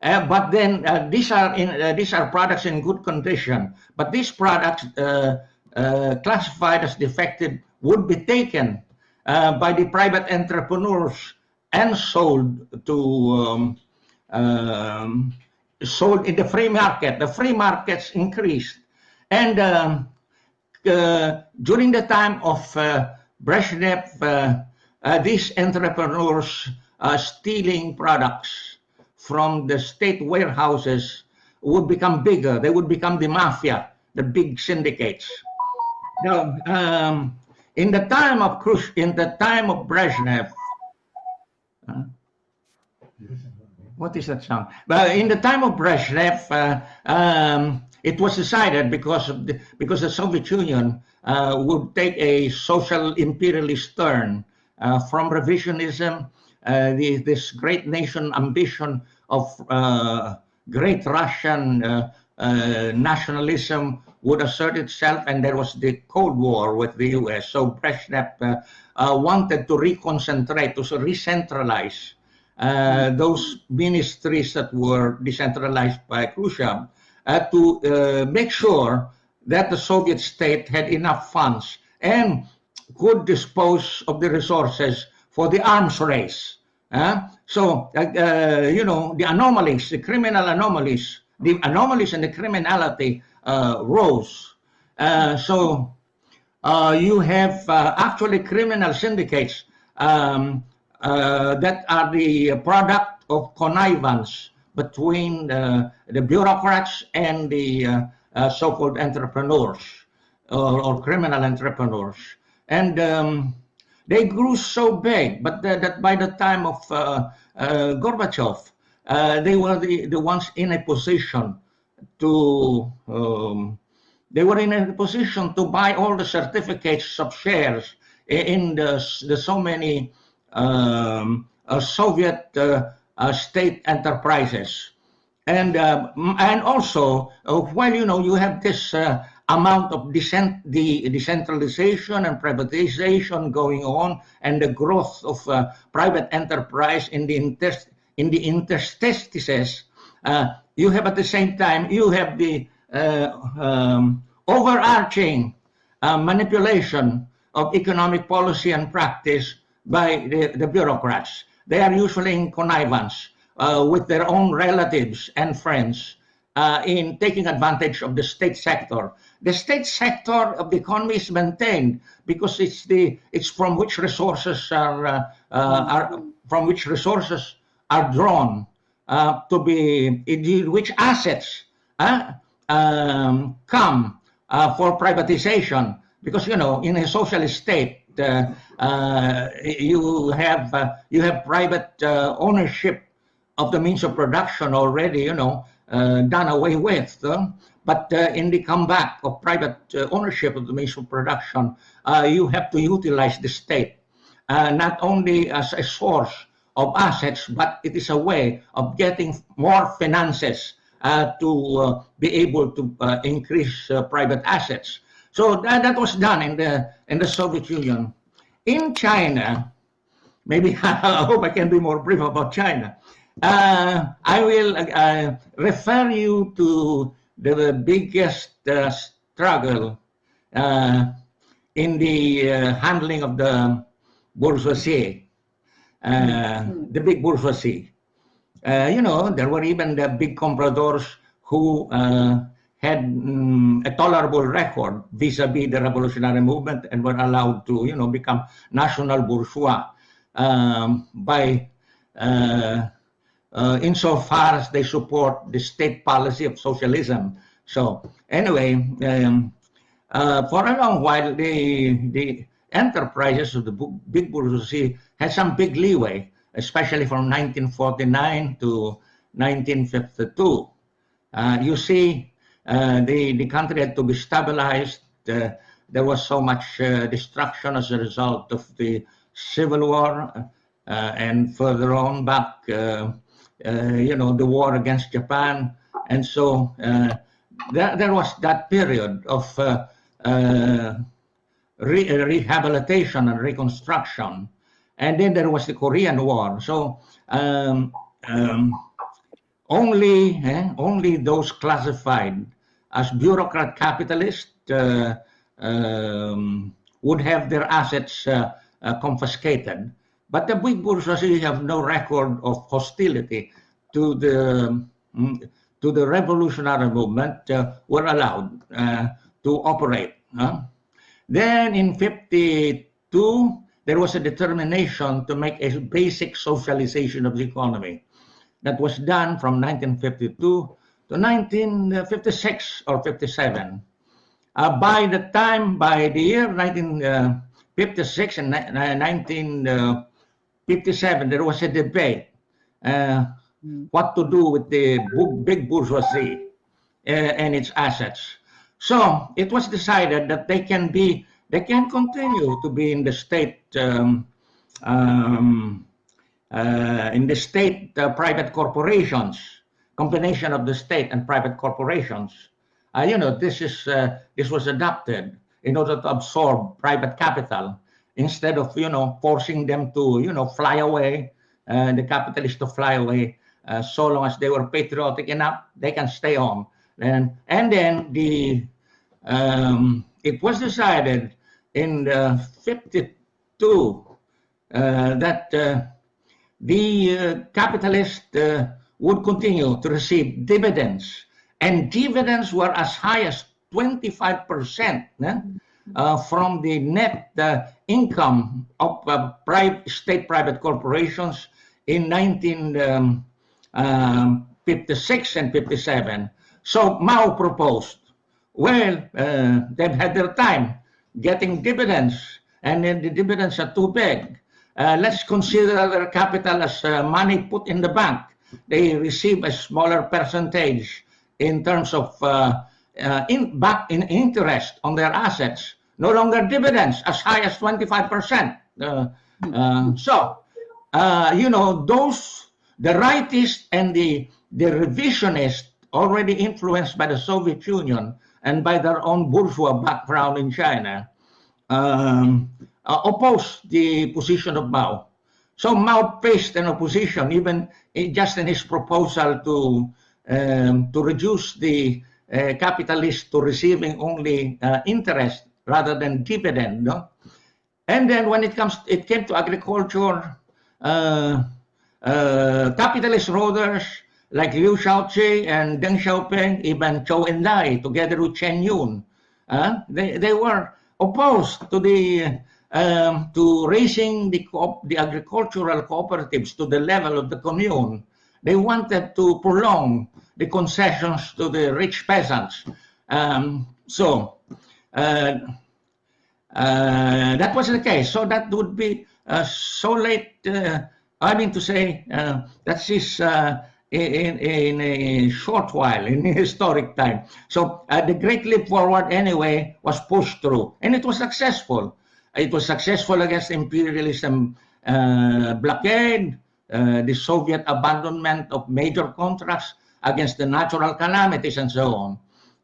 Speaker 6: uh, but then these are in these are products in good condition. But these products classified as defective would be taken by the private entrepreneurs and sold to um, um, sold in the free market. The free markets increased, and um, during the time of Brezhnev, these entrepreneurs stealing products from the state warehouses would become bigger. They would become the mafia, the big syndicates. Now, um, in the time of Khrushchev, in the time of Brezhnev, uh, what is that sound? But in the time of Brezhnev, uh, um, it was decided because the, because the Soviet Union uh, would take a social imperialist turn uh, from revisionism uh, the, this great nation ambition of uh, great Russian uh, nationalism would assert itself, and there was the Cold War with the U.S. So Brezhnev wanted to reconcentrate, to re-centralize uh, those ministries that were decentralized by Khrushchev uh, to uh, make sure that the Soviet state had enough funds and could dispose of the resources for the arms race. Uh, so, uh, you know, the anomalies, the criminal anomalies, the anomalies and the criminality rose. So, you have actually criminal syndicates um, that are the product of connivance between the bureaucrats and the so-called entrepreneurs or, or criminal entrepreneurs. And um, they grew so big, but that by the time of uh, uh, Gorbachev, uh, they were the, the ones in a position to um, they were in a position to buy all the certificates of shares in the, the so many um, uh, Soviet uh, uh, state enterprises. And, and also, while you know you have this amount of decent, the decentralization and privatization going on and the growth of uh, private enterprise in the, inter in the interstices, uh, you have at the same time, you have the uh, um, overarching manipulation of economic policy and practice by the, the bureaucrats. They are usually in connivance uh, with their own relatives and friends uh, in taking advantage of the state sector the state sector of the economy is maintained because it's the it's from which resources are uh, uh, are from which resources are drawn uh, to be which assets uh, um, come for privatization because you know in a socialist state you have you have private ownership of the means of production already you know done away with but uh, in the comeback of private uh, ownership of the means of production, uh, you have to utilize the state, not only as a source of assets, but it is a way of getting more finances uh, to uh, be able to uh, increase private assets. So that, that was done in the in the Soviet Union. In China, maybe [LAUGHS] I hope I can be more brief about China. I will refer you to the biggest uh, struggle uh, in the uh, handling of the bourgeoisie. uh, the big bourgeoisie. Uh, you know, there were even the big compradors who uh, had mm, a tolerable record vis-a-vis the revolutionary movement and were allowed to, you know, become national bourgeois um, by uh, uh, insofar as they support the state policy of socialism. So anyway, um, uh, for a long while, the the enterprises of the big bourgeoisie had some big leeway, especially from 1949 to 1952. Uh, you see, the the country had to be stabilized. Uh, there was so much uh, destruction as a result of the civil war, uh, and further on back, uh, uh, you know, the war against Japan, and so uh, there, there was that period of uh, uh, re- rehabilitation and reconstruction, and then there was the Korean War. So um, um, only eh, only those classified as bureaucrat capitalists uh, um, would have their assets uh, uh, confiscated. But the big bourgeoisie have no record of hostility to the mm, to the revolutionary movement. Uh, were allowed uh, to operate. huh? Then in 52, there was a determination to make a basic socialization of the economy. That was done from 1952 to 1956 or 57. Uh, by the time, by the year 1956 and 1957, there was a debate uh, what to do with the big bourgeoisie uh, and its assets. So it was decided that they can be, they can continue to be in the state, um, um, uh, in the state uh, private corporations, combination of the state and private corporations. Uh, you know, this is uh, this was adopted in order to absorb private capital instead of you know forcing them to you know fly away, uh, the capitalists to fly away. Uh, so long as they were patriotic enough, they can stay on. And and then the um, it was decided in the 52 uh, that uh, the capitalist would continue to receive dividends, and dividends were as high as 25 percent uh, from the net uh, income of uh, private, state private corporations in 1956 and 57. So Mao proposed, well, uh, they've had their time getting dividends, and then the dividends are too big. Uh, let's consider their capital as uh, money put in the bank. They receive a smaller percentage in terms of uh, uh, in back in interest on their assets. No longer dividends as high as 25%. Uh, uh, so, uh, you know, those, the rightists and the, the revisionists already influenced by the Soviet Union and by their own bourgeois background in China, um, uh, opposed the position of Mao. So Mao faced an opposition, even just in his proposal to um, to reduce the uh, capitalists to receiving only uh, interest rather than dividend. No? And then when it comes, it came to agriculture. Uh, uh, capitalist rulers like Liu Shaoqi and Deng Xiaoping, even Zhou Enlai, together with Chen Yun, uh, they, they were opposed to the um, to raising the the agricultural cooperatives to the level of the commune. They wanted to prolong the concessions to the rich peasants. Um, so uh, uh, that was the case. So that would be uh, so late. Uh, I mean to say uh, that is uh, in, in a short while, in [LAUGHS] historic time. So the Great Leap Forward, anyway, was pushed through, and it was successful. It was successful against imperialism uh, blockade, uh, the Soviet abandonment of major contracts against the natural calamities, and so on.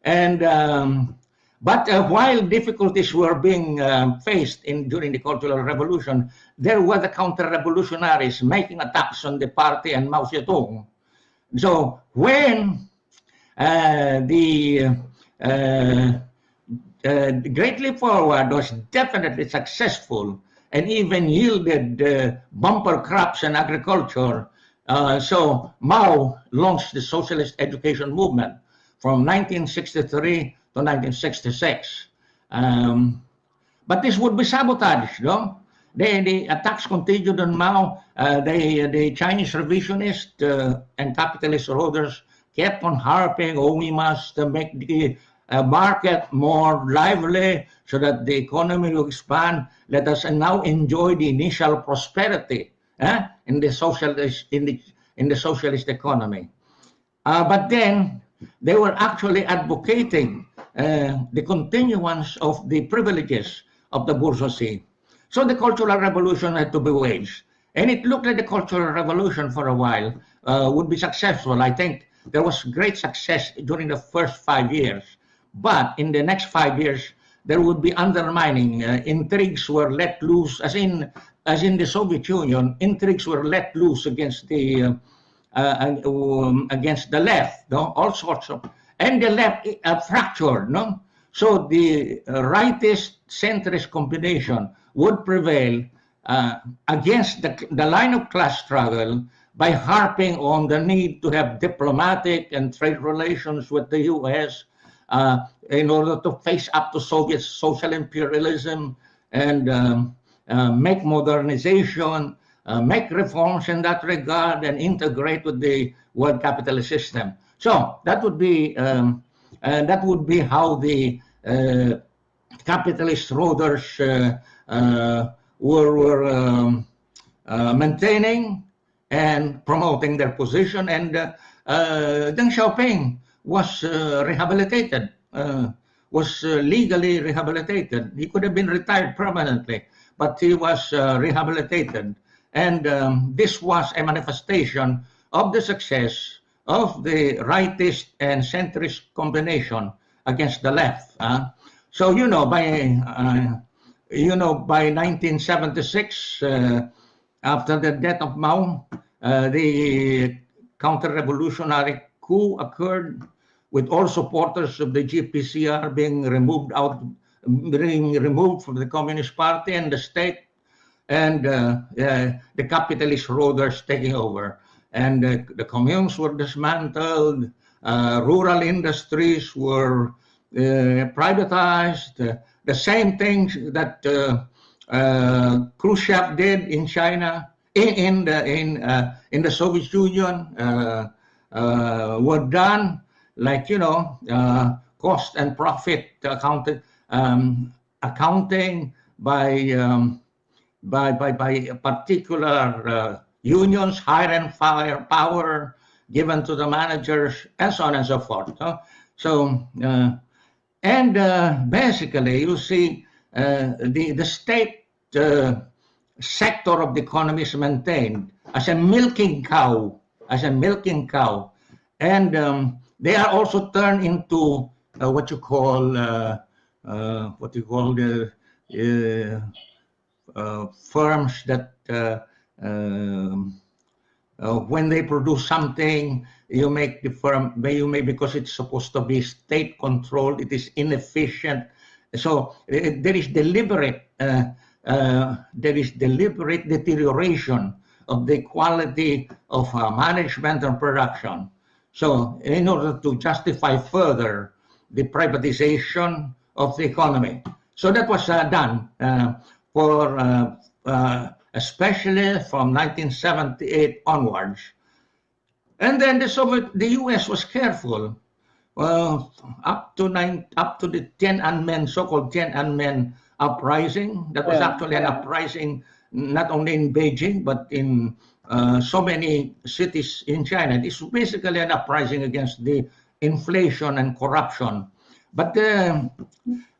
Speaker 6: And um, but uh, while difficulties were being um, faced in during the Cultural Revolution, there were the counter-revolutionaries making attacks on the party and Mao Zedong. So when uh, the, uh, uh, Great Leap Forward was definitely successful and even yielded uh, bumper crops in agriculture. Uh, so Mao launched the socialist education movement from 1963 to 1966. Um, but this would be sabotaged, no? The, attacks continued on Mao. Uh, the, the Chinese revisionists uh, and capitalist holders kept on harping, oh, we must make the uh, market more lively so that the economy will expand. Let us now enjoy the initial prosperity eh, in the socialist in the in the socialist economy. Uh, but then they were actually advocating uh, the continuance of the privileges of the bourgeoisie. So the Cultural Revolution had to be waged. And it looked like the Cultural Revolution for a while uh, would be successful. I think there was great success during the first five years. But in the next five years, there would be undermining. Uh, intrigues were let loose, as in as in the Soviet Union, intrigues were let loose against the uh, uh, um, against the left, no? all sorts of, and the left uh, fractured, no? So the rightist centrist combination would prevail uh, against the, the line of class struggle by harping on the need to have diplomatic and trade relations with the U.S. Uh, in order to face up to Soviet social imperialism and um, uh, make modernization uh, make reforms in that regard and integrate with the world capitalist system. So that would be um, uh, that would be how the uh, capitalist rulers uh, uh, were, were um, uh, maintaining and promoting their position. And Deng Xiaoping was rehabilitated, was legally rehabilitated. He could have been retired permanently, but he was rehabilitated and um, this was a manifestation of the success of the rightist and centrist combination against the left. Uh. So, you know, by, uh, you know, by 1976, uh, after the death of Mao, uh, the counter-revolutionary coup occurred with all supporters of the GPCR being removed out, being removed from the Communist Party and the state and uh, the capitalist rulers taking over. And uh, the communes were dismantled, uh, rural industries were privatized, the same things that Khrushchev did in China, in, in the in in the Soviet Union, were done like you know cost and profit accounted um, accounting by um, by, by, by particular uh, unions, hire and fire power given to the managers, and so on and so forth. Huh? So, uh, and uh, basically, you see, uh, the, the state uh, sector of the economy is maintained as a milking cow, as a milking cow. And um, they are also turned into uh, what you call, what you call the, uh, firms that uh, um, uh, when they produce something, you make the firm, you may because it's supposed to be state controlled, it is inefficient. So there is deliberate, there is deliberate deterioration of the quality of management and production. So in order to justify further the privatization of the economy. So that was uh, done. Uh, for uh, uh, especially from 1978 onwards. And then the Soviet, the U.S. was careful uh, up to nine, up to the Tiananmen, so-called Tiananmen uprising. That was yeah, actually yeah. an uprising not only in Beijing but in uh, so many cities in China. Was basically an uprising against the inflation and corruption but uh,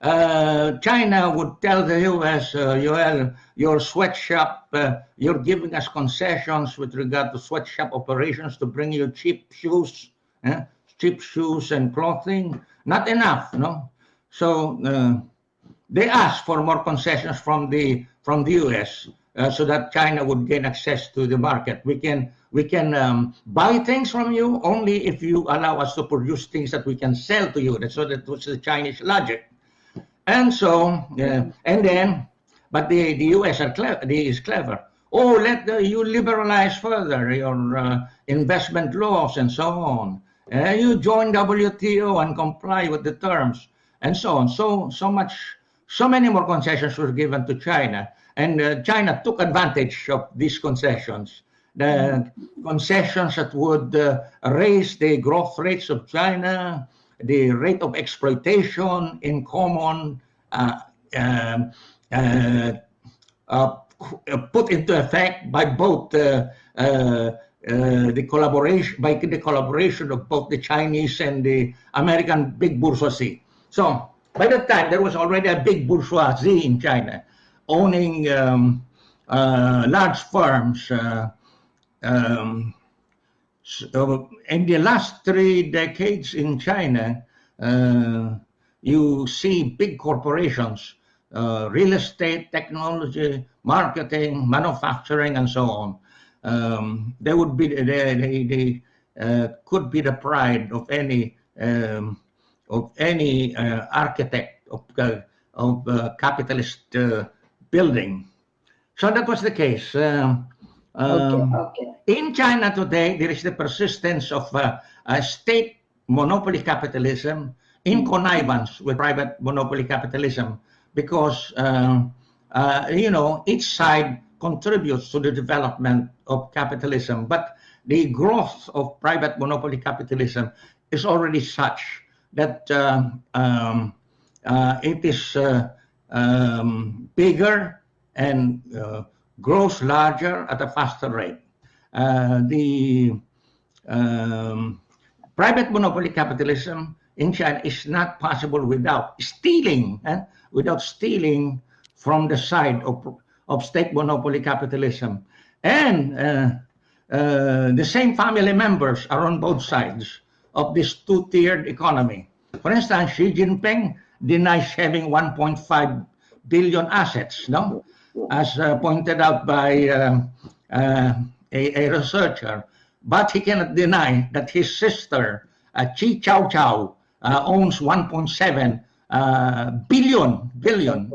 Speaker 6: uh, China would tell the U.S., uh, your sweatshop, uh, you're giving us concessions with regard to sweatshop operations to bring you cheap shoes, eh? cheap shoes and clothing. Not enough, no? So uh, they asked for more concessions from the from the U.S. Uh, so that China would gain access to the market. We can we can um, buy things from you only if you allow us to produce things that we can sell to you. That's so that was the Chinese logic. And so, uh, and then but the, the US are clever, is clever. Oh, let the, you liberalize further your uh, investment laws and so on. Uh, you join WTO and comply with the terms and so on. So, so much, so many more concessions were given to China. And uh, China took advantage of these concessions. The concessions that would uh, raise the growth rates of China, the rate of exploitation in common, uh, um, uh, uh, put into effect by both uh, uh, uh, the collaboration by the collaboration of both the Chinese and the American big bourgeoisie. So by that time, there was already a big bourgeoisie in China, owning um, uh, large firms. Uh, um, so in the last three decades in China, uh, you see big corporations, real estate, technology, marketing, manufacturing, and so on. Um, they would be they, they, they uh, could be the pride of any um, of any uh, architect of uh, of capitalist building. So that was the case. Um, um,
Speaker 2: okay.
Speaker 6: in China today, there is the persistence of uh, a state monopoly capitalism in connivance with private monopoly capitalism because, um, uh, you know, each side contributes to the development of capitalism. But the growth of private monopoly capitalism is already such that uh, um, uh, it is uh, um, bigger and uh, grows larger at a faster rate. Uh, the um, private monopoly capitalism in China is not possible without stealing, eh? without stealing from the side of, of state monopoly capitalism. And uh, uh, the same family members are on both sides of this two-tiered economy. For instance, Xi Jinping denies having 1.5 billion assets, no? as uh, pointed out by um, uh, a, a, researcher. But he cannot deny that his sister, uh, Qi Qiaoqiao, uh, owns 1.7 uh, billion billion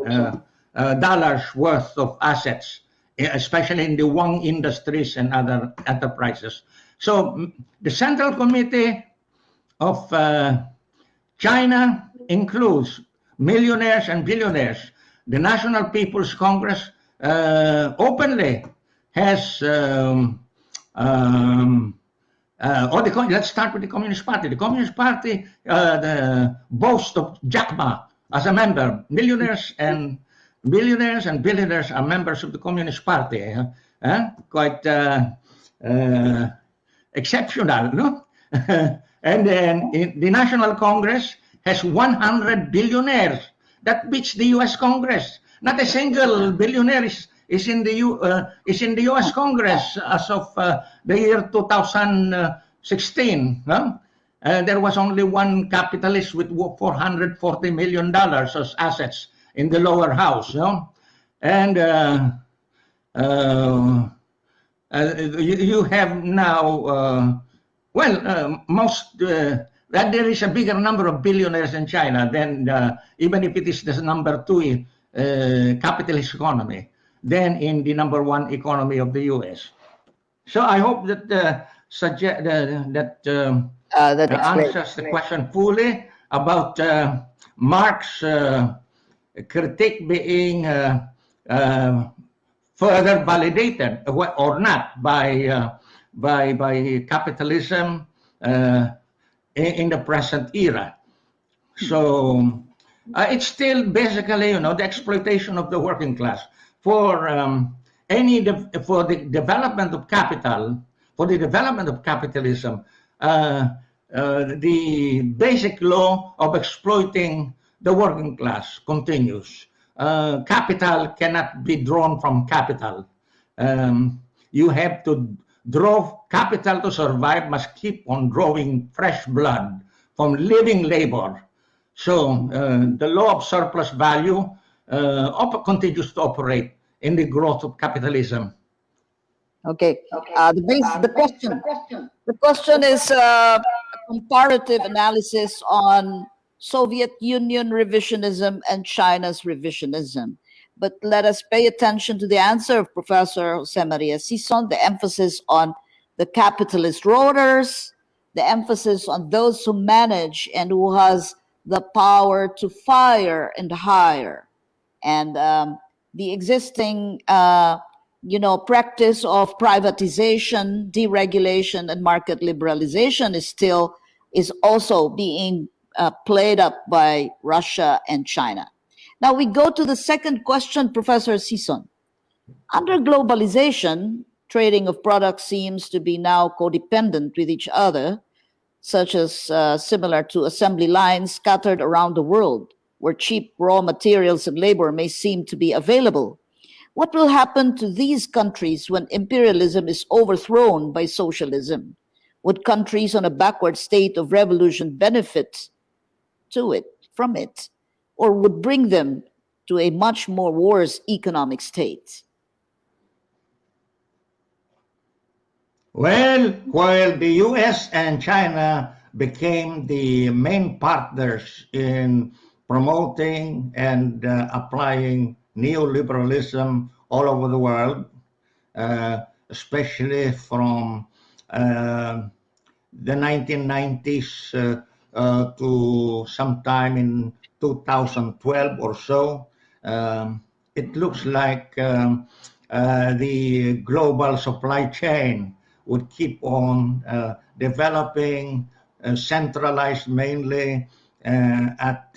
Speaker 6: uh, dollars worth of assets, especially in the Wang Industries and other enterprises. So the Central Committee of China includes millionaires and billionaires the National People's Congress uh, openly has um, um, uh, or the, let's start with the Communist Party. The Communist Party uh, the boasts of Jack Ma as a member. Millionaires and billionaires and billionaires are members of the Communist Party. Uh, quite uh, uh, exceptional, no? [LAUGHS] and then the National Congress has 100 billionaires that beats the U.S. Congress. Not a single billionaire is, is in the U, uh, is in the U.S. Congress as of uh, the year 2016. Huh? Uh, there was only one capitalist with 440 million dollars as assets in the lower house. You And uh, uh, uh, you, you, have now, well, most that there is a bigger number of billionaires in China than uh, even if it is the number two uh, capitalist economy than in the number one economy of the U.S. So I hope that uh, suggest uh, that um,
Speaker 2: uh, that
Speaker 6: answers the question fully about uh, Marx' critique being further validated or not by by by capitalism in the present era. So uh, it's still basically, you know, the exploitation of the working class for um, any for the development of capital, for the development of capitalism. Uh, uh, the basic law of exploiting the working class continues. Uh, capital cannot be drawn from capital. Um, you have to draw capital to survive must keep on drawing fresh blood from living labor. So uh, the law of surplus value uh, continues to operate in the growth of capitalism.
Speaker 2: Okay. Uh, the, base, the question, the question is uh, a comparative analysis on Soviet Union revisionism and China's revisionism. But let us pay attention to the answer of Professor Jose Maria Sison, the emphasis on the capitalist roaders, the emphasis on those who manage and who has the power to fire and hire, and um, the existing, uh, you know, practice of privatization, deregulation, and market liberalization is still is also being uh, played up by Russia and China. Now we go to the second question, Professor Sison. Under globalization, trading of products seems to be now codependent with each other, such as uh, similar to assembly lines scattered around the world, where cheap raw materials and labor may seem to be available. What will happen to these countries when imperialism is overthrown by socialism? Would countries on a backward state of revolution benefit to it, from it? or would bring them to a much more worse economic state?
Speaker 6: Well, while the US and China became the main partners in promoting and uh, applying neoliberalism all over the world, uh, especially from uh, the 1990s uh, uh, to sometime in 2012 or so. Um, it looks like um, uh, the global supply chain would keep on uh, developing, uh, centralized mainly uh, at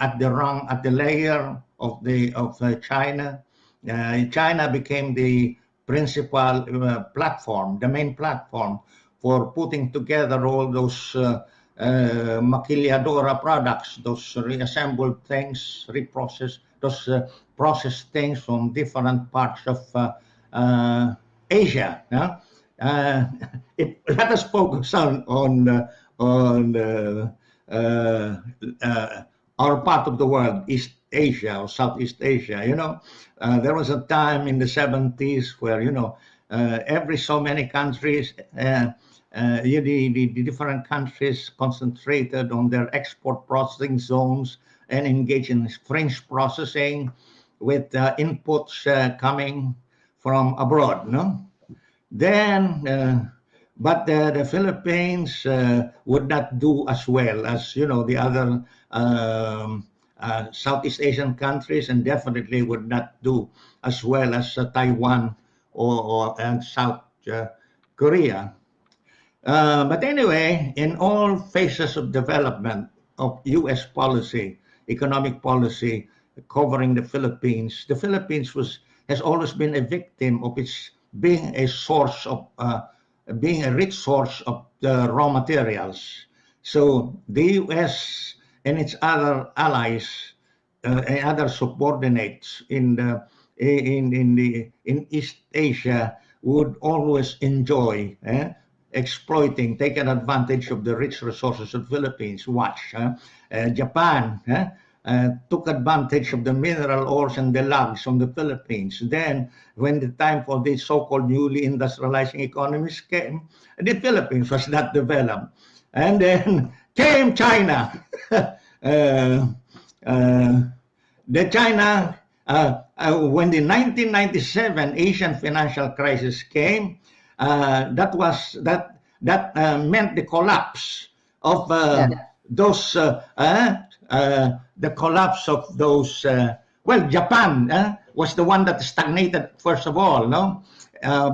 Speaker 6: at the rung, at the layer of the of China. China became the principal platform, the main platform for putting together all those uh, maquiladora products, those reassembled things, reprocessed, those uh, processed things from different parts of uh Asia. Yeah? Uh, it, let us focus on on uh, on our part of the world, East Asia or Southeast Asia. You know, there was a time in the 70s where you know every so many countries uh, the, the, the, different countries concentrated on their export processing zones and engage in fringe processing with uh, inputs uh, coming from abroad. No? Then, uh, but the the Philippines uh, would not do as well as you know the other um, uh, Southeast Asian countries, and definitely would not do as well as Taiwan or, or and South Korea. Uh, but anyway, in all phases of development of U.S. policy, economic policy covering the Philippines, the Philippines was has always been a victim of its being a source of uh, being a rich source of the raw materials. So the U.S. and its other allies uh, and other subordinates in the in in the in East Asia would always enjoy. Eh? exploiting, taking advantage of the rich resources of Philippines. Watch, uh, Japan uh, took advantage of the mineral ores and the logs from the Philippines. Then, when the time for these so-called newly industrializing economies came, the Philippines was not developed. And then [LAUGHS] came China. [LAUGHS] Uh, uh, the China, uh, when the 1997 Asian financial crisis came, uh, that was that that uh, meant the collapse of uh, yeah. those the collapse of those well Japan was the one that stagnated first of all no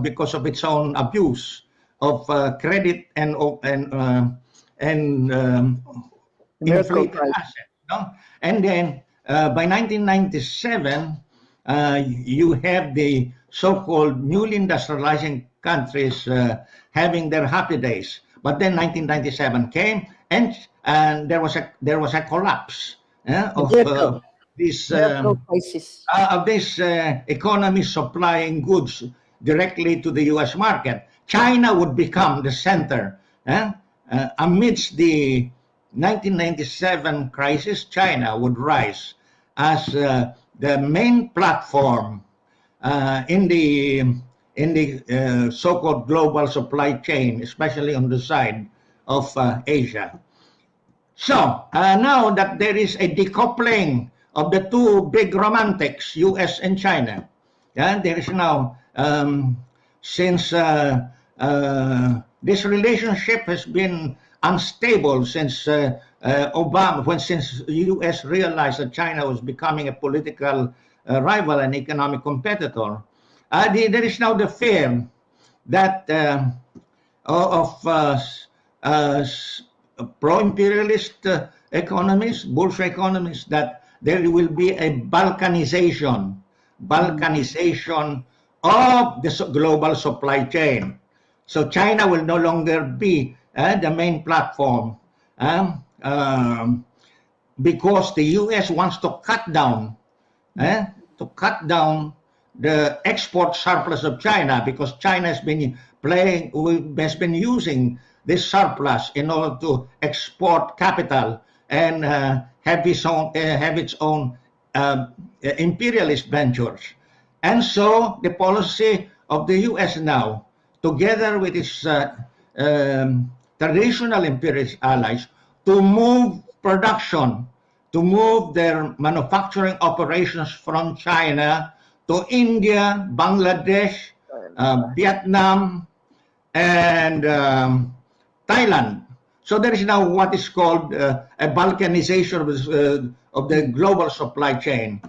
Speaker 6: because of its own abuse of credit and and and um, inflated assets no? and then uh, by 1997, uh, you have the so-called newly industrializing countries uh, having their happy days. But then 1997 came, and and there was a there was a collapse uh, of uh, this um, uh, of this uh, economy supplying goods directly to the U.S. market. China would become the center uh, amidst the 1997 crisis. China would rise as the main platform in the in the uh, so-called global supply chain, especially on the side of uh, Asia. So uh, now that there is a decoupling of the two big romantics, U.S. and China. Yeah, there is now um, since uh, uh, this relationship has been unstable since uh, uh, Obama, when since U.S. realized that China was becoming a political rival and economic competitor. The, there is now the fear that of pro-imperialist uh, economists, bullshit economists, that there will be a balkanization, balkanization of the global supply chain. So China will no longer be uh, the main platform um, um, because the U.S. wants to cut down, eh, to cut down the export surplus of China because China has been playing, has been using this surplus in order to export capital and uh, have its own, uh, have its own um, imperialist ventures. And so the policy of the U.S. now, together with its uh, um, traditional imperialist allies, to move production, to move their manufacturing operations from China to India, Bangladesh, uh, Vietnam, and um, Thailand. So there is now what is called uh, a balkanization of, uh, of the global supply chain.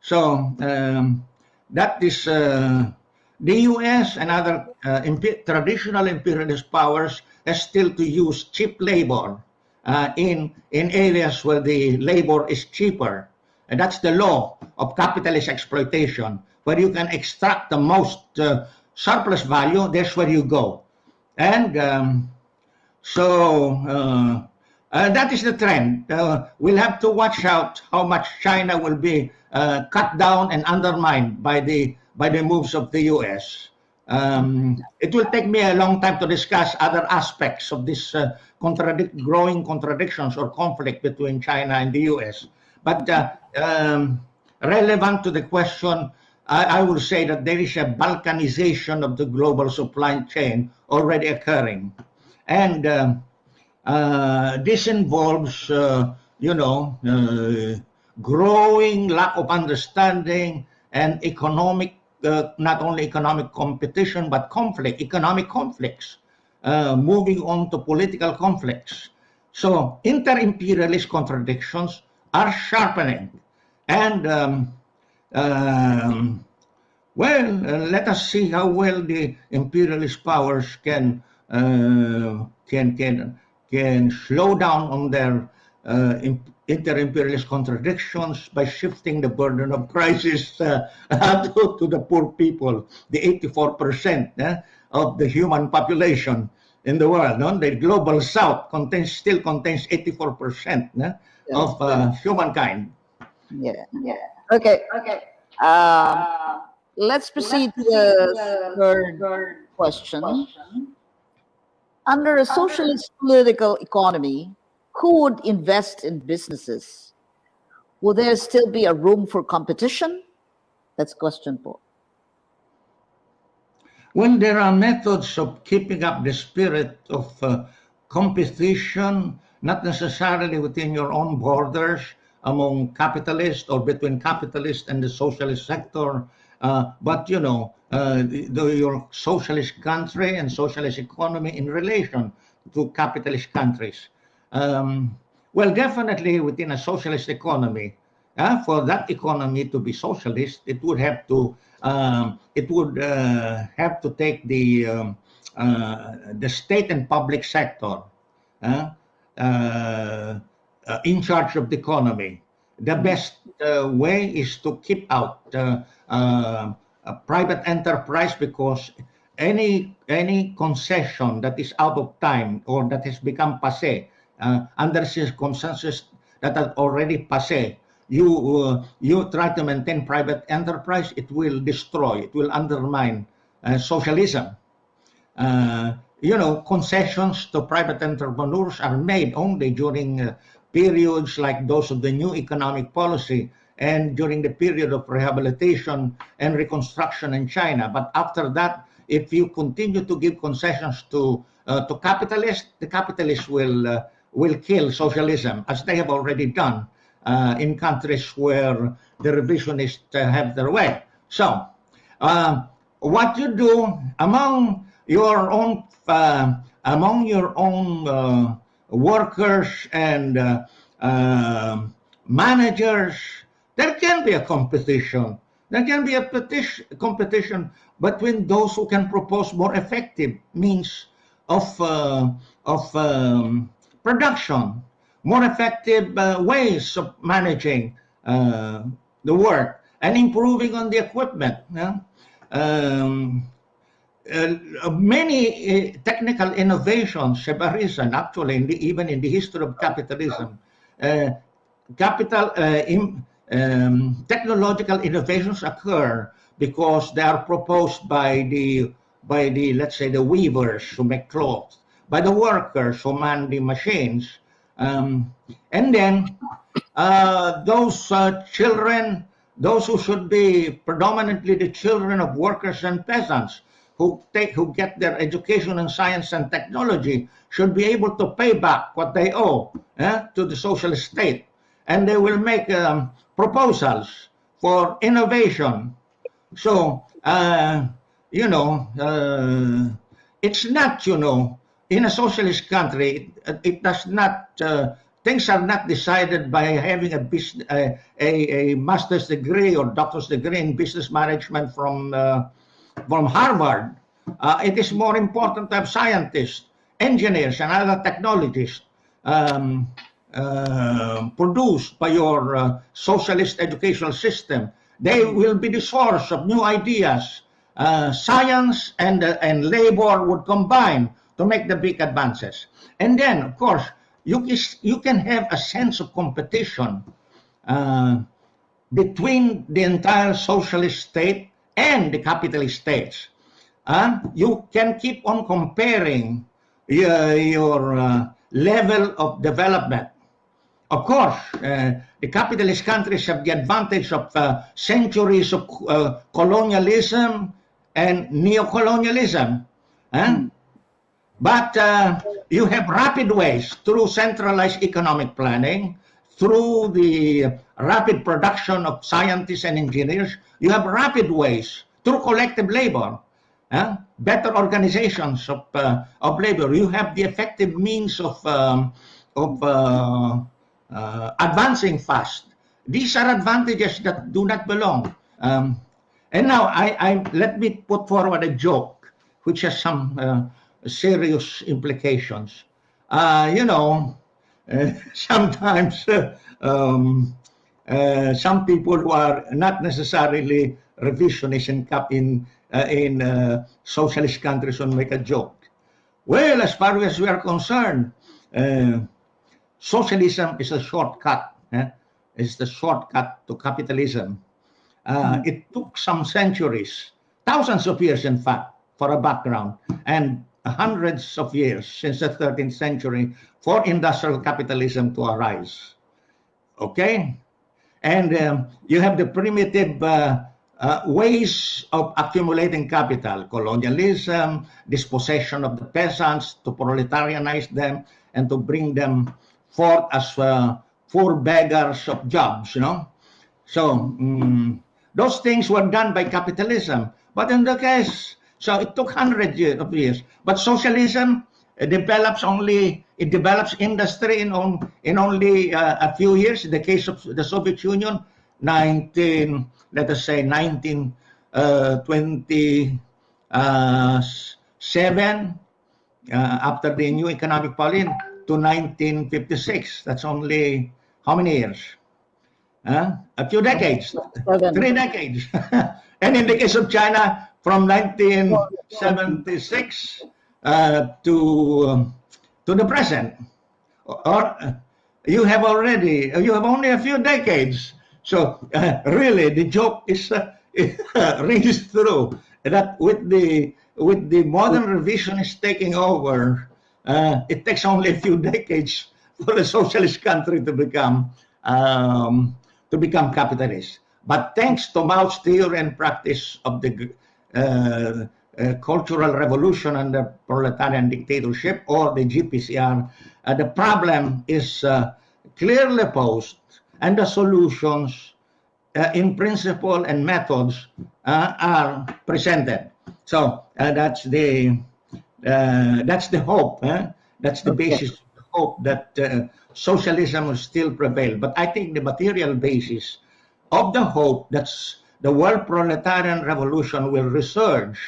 Speaker 6: So um, that is uh, the U.S. and other uh, impe- traditional imperialist powers has still to use cheap labor uh, in in areas where the labor is cheaper, and that's the law of capitalist exploitation, where you can extract the most uh, surplus value. That's where you go, and um, so. Uh, uh, that is the trend. Uh, we'll have to watch out how much China will be cut down and undermined by the by the moves of the U.S. Um, it will take me a long time to discuss other aspects of this uh, contradict, growing contradictions or conflict between China and the U.S. But uh, um, relevant to the question, I, I will say that there is a balkanization of the global supply chain already occurring, and um, uh, this involves, uh, you know, uh, growing lack of understanding and economic, uh, not only economic competition, but conflict, economic conflicts, uh, moving on to political conflicts. So inter-imperialist contradictions are sharpening. And, um, um, well, uh, let us see how well the imperialist powers can, can, can, can slow down on their uh, inter-imperialist contradictions by shifting the burden of crisis uh, [LAUGHS] to, to, the poor people, the 84% eh, of the human population in the world. No? The global south contains still contains 84% eh, of uh, humankind.
Speaker 2: Yeah. Yeah. Okay. Okay. Um, let's proceed to the third question. Under a socialist political economy, who would invest in businesses? Will there still be a room for competition? That's question four.
Speaker 6: When there are methods of keeping up the spirit of uh, competition, not necessarily within your own borders, among capitalists or between capitalists and the socialist sector, uh, but you know, uh, the, your socialist country and socialist economy in relation to capitalist countries. Um, well, definitely within a socialist economy, uh, for that economy to be socialist, it would have to um, it would uh, have to take the um, uh, the state and public sector uh, in charge of the economy. The best way is to keep out a private enterprise because any any concession that is out of time or that has become passé uh, under circumstances that are already passé you uh, you try to maintain private enterprise it will destroy it will undermine uh, socialism. You know concessions to private entrepreneurs are made only during periods like those of the new economic policy and during the period of rehabilitation and reconstruction in China. But after that, if you continue to give concessions to uh, to capitalists, the capitalists will uh, will kill socialism as they have already done uh, in countries where the revisionists have their way. So, uh, what you do among your own uh, among your own uh, workers and uh, uh, managers, there can be a competition. There can be a petition, competition between those who can propose more effective means of uh, of um, production, more effective uh, ways of managing uh, the work, and improving on the equipment. yeah. Um, uh, many uh, technical innovations have arisen actually in the, even in the history of capitalism. Uh, capital in, um, technological innovations occur because they are proposed by the by the let's say the weavers who make clothes, by the workers who man the machines, um, and then uh, those uh, children, those who should be predominantly the children of workers and peasants, who take who get their education in science and technology, should be able to pay back what they owe eh, to the socialist state, and they will make um, proposals for innovation. So uh, you know, uh, it's not you know in a socialist country, it, it does not, uh, things are not decided by having a, business, a, a, a, master's degree or doctor's degree in business management from, uh, from Harvard. Uh, it is more important to have scientists, engineers, and other technologists um, uh, produced by your uh, socialist educational system. They will be the source of new ideas. Uh, science and, and labor would combine to make the big advances. And then, of course, you, you can have a sense of competition uh, between the entire socialist state and the capitalist states. Uh, you can keep on comparing your, your uh, level of development. Of course, uh, the capitalist countries have the advantage of uh, centuries of uh, colonialism and neo-colonialism. Mm. But uh, you have rapid ways through centralized economic planning, through the rapid production of scientists and engineers. You have rapid ways through collective labor, uh, better organizations of, uh, of labor. You have the effective means of, um, of uh, advancing fast. These are advantages that do not belong. Um, and now I, I, let me put forward a joke, which has some uh, serious implications. Uh, you know, uh, [LAUGHS] sometimes uh, um, uh, some people who are not necessarily revisionists in, in, in socialist countries will make a joke. Well, as far as we are concerned, socialism is a shortcut. Eh? It's the shortcut to capitalism. Mm. It took some centuries, thousands of years, in fact, for a background. And hundreds of years since the 13th century for industrial capitalism to arise. Okay? And um, you have the primitive uh, uh, ways of accumulating capital, colonialism, dispossession of the peasants, to proletarianize them, and to bring them forth as uh, poor beggars of jobs, you know? So, um, those things were done by capitalism. But in the case so it took hundreds of years. But socialism develops only, it develops industry in, on, in only uh, a few years. In the case of the Soviet Union, 19, let us say 1927, uh, uh, after the new economic policy to 1956. That's only how many years? Uh, a few decades, three decades. [LAUGHS] and in the case of China, from 1976 uh, to um, to the present, or uh, you have already you have only a few decades. So uh, really, the joke is uh, [LAUGHS] rings through that with the with the modern revisionists taking over, uh, it takes only a few decades for a socialist country to become um, to become capitalist. But thanks to Mao's theory and practice of the uh, uh, cultural revolution under proletarian dictatorship or the GPCR, uh, the problem is clearly posed and the solutions uh, in principle and methods uh, are presented. So uh, that's the uh, that's the hope. eh? That's the
Speaker 2: Okay.
Speaker 6: basis of the hope that uh, socialism will still prevail. But I think the material basis of the hope that the world proletarian revolution will resurge.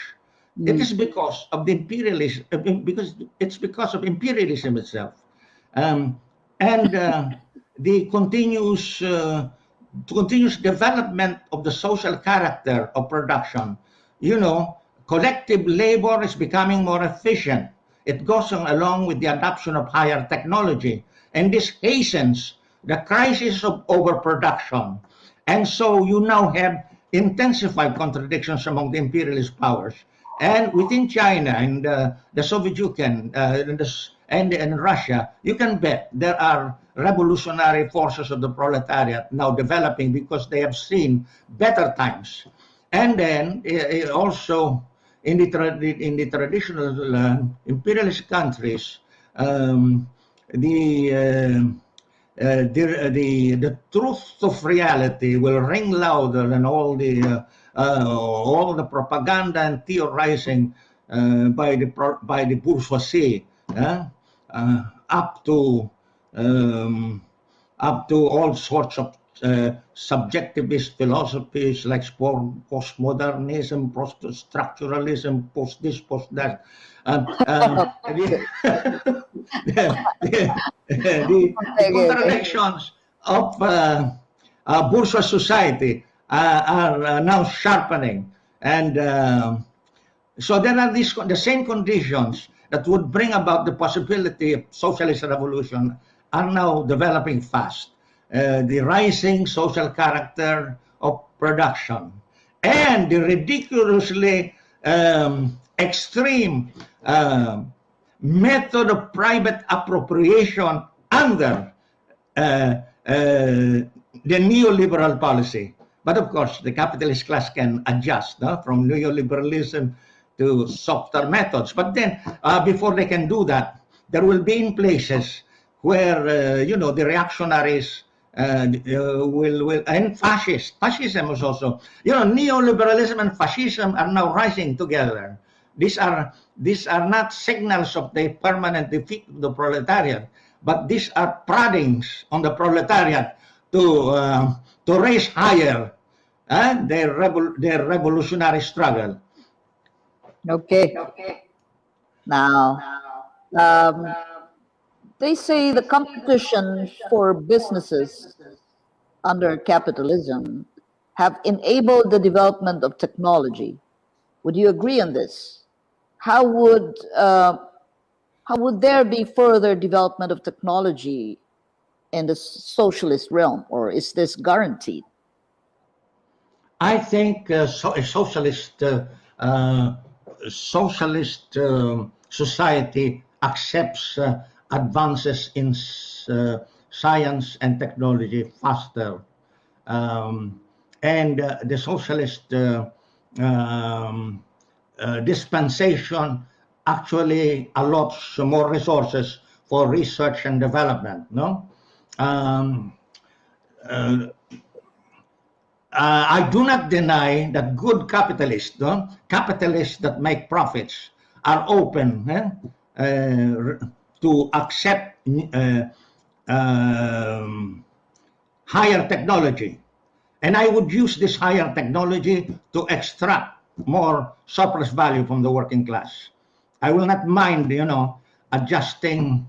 Speaker 6: It is because of the imperialism, uh, because it's because of imperialism itself, um, and uh, [LAUGHS] the continuous uh, continuous development of the social character of production. You know, collective labor is becoming more efficient. It goes on along with the adoption of higher technology, and this hastens the crisis of overproduction. And so you now have intensified contradictions among the imperialist powers. And within China and uh, the Soviet Union uh, and, the, and, and Russia, you can bet there are revolutionary forces of the proletariat now developing because they have seen better times. And then uh, uh, also in the, in the traditional uh, imperialist countries, um, the uh, uh, the, the the truth of reality will ring louder than all the uh, uh, all the propaganda and theorizing uh, by the by the bourgeoisie uh, uh, up to um, up to all sorts of uh, subjectivist philosophies like postmodernism, post-structuralism, post this, post that. Um, [LAUGHS] um, the, the, the, contradictions of uh, uh, bourgeois society uh, are uh, now sharpening. And so there are these the same conditions that would bring about the possibility of socialist revolution are now developing fast. Uh, the rising social character of production and the ridiculously um, extreme um, method of private appropriation under uh, uh, the neoliberal policy. But of course, the capitalist class can adjust no, from neoliberalism to softer methods. But then, uh, before they can do that, there will be in places where, uh, you know, the reactionaries uh, uh, will, will, and fascist, fascism is also, you know, neoliberalism and fascism are now rising together. These are, these are not signals of the permanent defeat of the proletariat, but these are proddings on the proletariat to, uh, to raise higher uh, their, revol- their revolutionary struggle.
Speaker 2: Okay. Okay. Now, um, they say the competition for businesses under capitalism have enabled the development of technology. Would you agree on this? How would uh, how would there be further development of technology in the socialist realm, or is this guaranteed?
Speaker 6: I think uh, so, a socialist uh, uh, socialist um society accepts uh, advances in uh, science and technology faster, um, and uh, the socialist uh, um, dispensation actually allots more resources for research and development. No. Um, uh, I do not deny that good capitalists, no? capitalists that make profits, are open eh, uh, to accept uh, um, higher technology. And I would use this higher technology to extract more surplus value from the working class. I will not mind, you know, adjusting.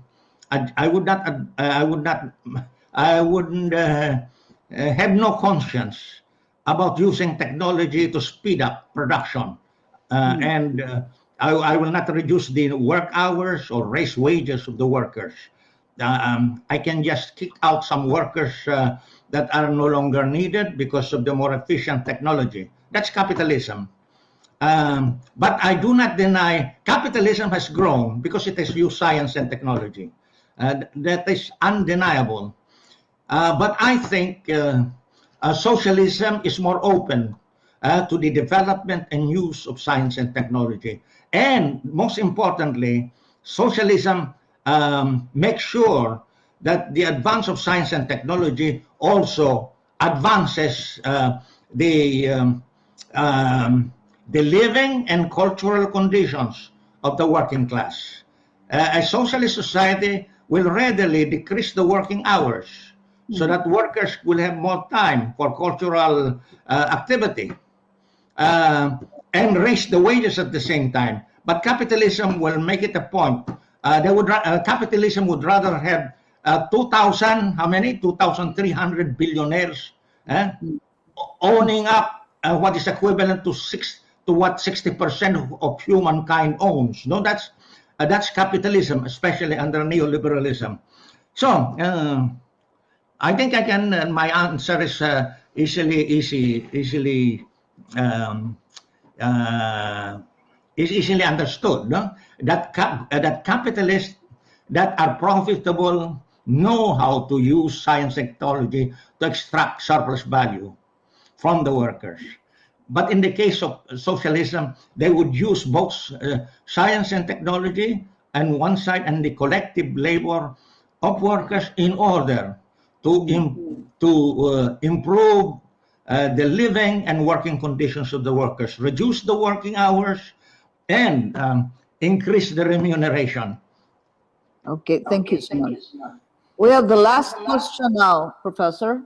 Speaker 6: I, I would not. Uh, I would not. I wouldn't uh, uh, have no conscience about using technology to speed up production, uh, and uh, I, I will not reduce the work hours or raise wages of the workers. Uh, um, I can just kick out some workers uh, that are no longer needed because of the more efficient technology. That's capitalism. Um, but I do not deny capitalism has grown because it has used science and technology. Uh, that is undeniable. Uh, but I think uh, uh, socialism is more open to the development and use of science and technology. And most importantly, socialism um, makes sure that the advance of science and technology also advances uh, the um, um, the living and cultural conditions of the working class. Uh, a socialist society will readily decrease the working hours so that workers will have more time for cultural uh, activity uh, and raise the wages at the same time. But capitalism will make it a point. Uh, they would uh, capitalism would rather have uh, 2,000, how many? 2,300 billionaires eh, owning up uh, what is equivalent to six to what 60% of, of humankind owns. No, that's uh, that's capitalism, especially under neoliberalism. So uh, I think I can. My answer is easily, easy, easily, um, uh, is easily understood. No? That cap, uh, that capitalists that are profitable know how to use science and technology to extract surplus value from the workers. But in the case of socialism, they would use both uh, science and technology on one side and the collective labor of workers in order to, im- to uh, improve uh, the living and working conditions of the workers, reduce the working hours, and um, increase the remuneration.
Speaker 2: Okay, thank you so much. We have the last question now, Professor.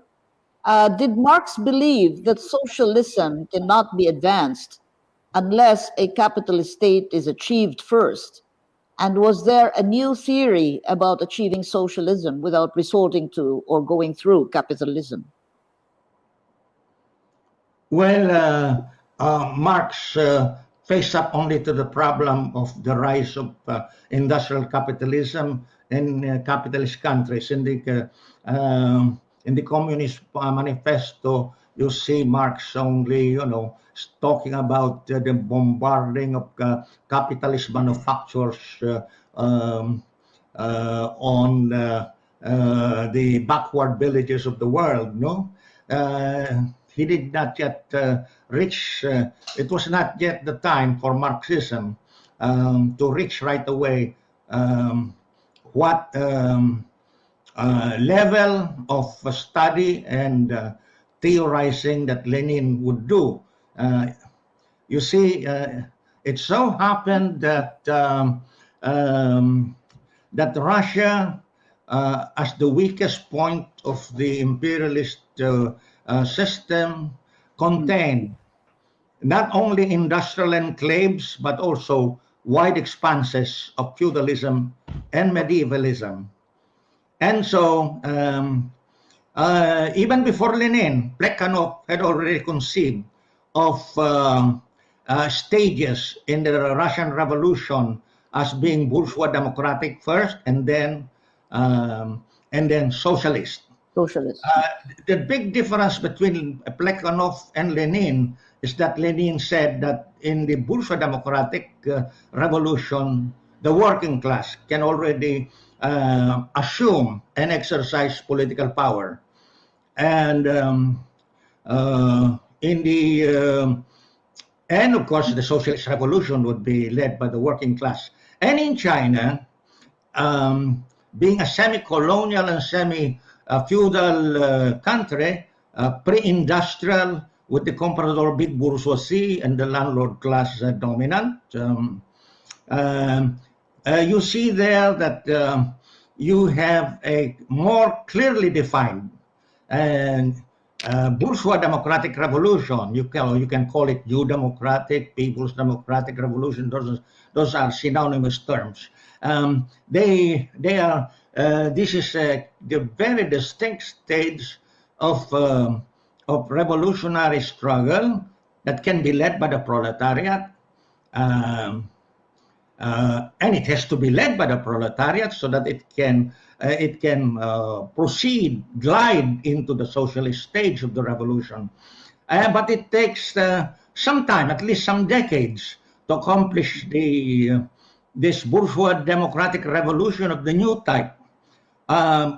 Speaker 2: Uh, did Marx believe that socialism cannot be advanced unless a capitalist state is achieved first? And was there a new theory about achieving socialism without resorting to or going through capitalism?
Speaker 6: Well, uh, uh, Marx uh, faced up only to the problem of the rise of industrial capitalism in capitalist countries. In the um, in the Communist Manifesto, you see Marx only, you know, talking about uh, the bombarding of uh, capitalist manufacturers uh, um, on the backward villages of the world. No, he did not yet uh, reach. Uh, it was not yet the time for Marxism um, to reach right away um, what. Um, uh, level of study and uh, theorizing that Lenin would do. Uh, you see, uh, it so happened that um, um, that Russia, as the weakest point of the imperialist uh, uh, system, contained not only industrial enclaves but also wide expanses of feudalism and medievalism. And so, um, uh, even before Lenin, Plekhanov had already conceived of um, uh, stages in the Russian Revolution as being bourgeois democratic first, and then um, and then socialist.
Speaker 2: Socialist.
Speaker 6: Uh, the big difference between Plekhanov and Lenin is that Lenin said that in the bourgeois democratic uh, revolution, the working class can already uh, assume and exercise political power. And um, uh, in the um, and of course the socialist revolution would be led by the working class. And in China, um, being a semi-colonial and semi-feudal uh, country, pre-industrial with the comprador big bourgeoisie and the landlord class dominant. Um, um, uh, you see there that um, you have a more clearly defined and uh, bourgeois democratic revolution. You can you can call it new democratic, people's democratic revolution. Those those are synonymous terms. Um, they they are. Uh, this is uh, the very distinct stage of um of revolutionary struggle that can be led by the proletariat. Um, uh, and it has to be led by the proletariat so that it can uh, it can uh, proceed glide into the socialist stage of the revolution but it takes some time at least some decades to accomplish the this bourgeois democratic revolution of the new type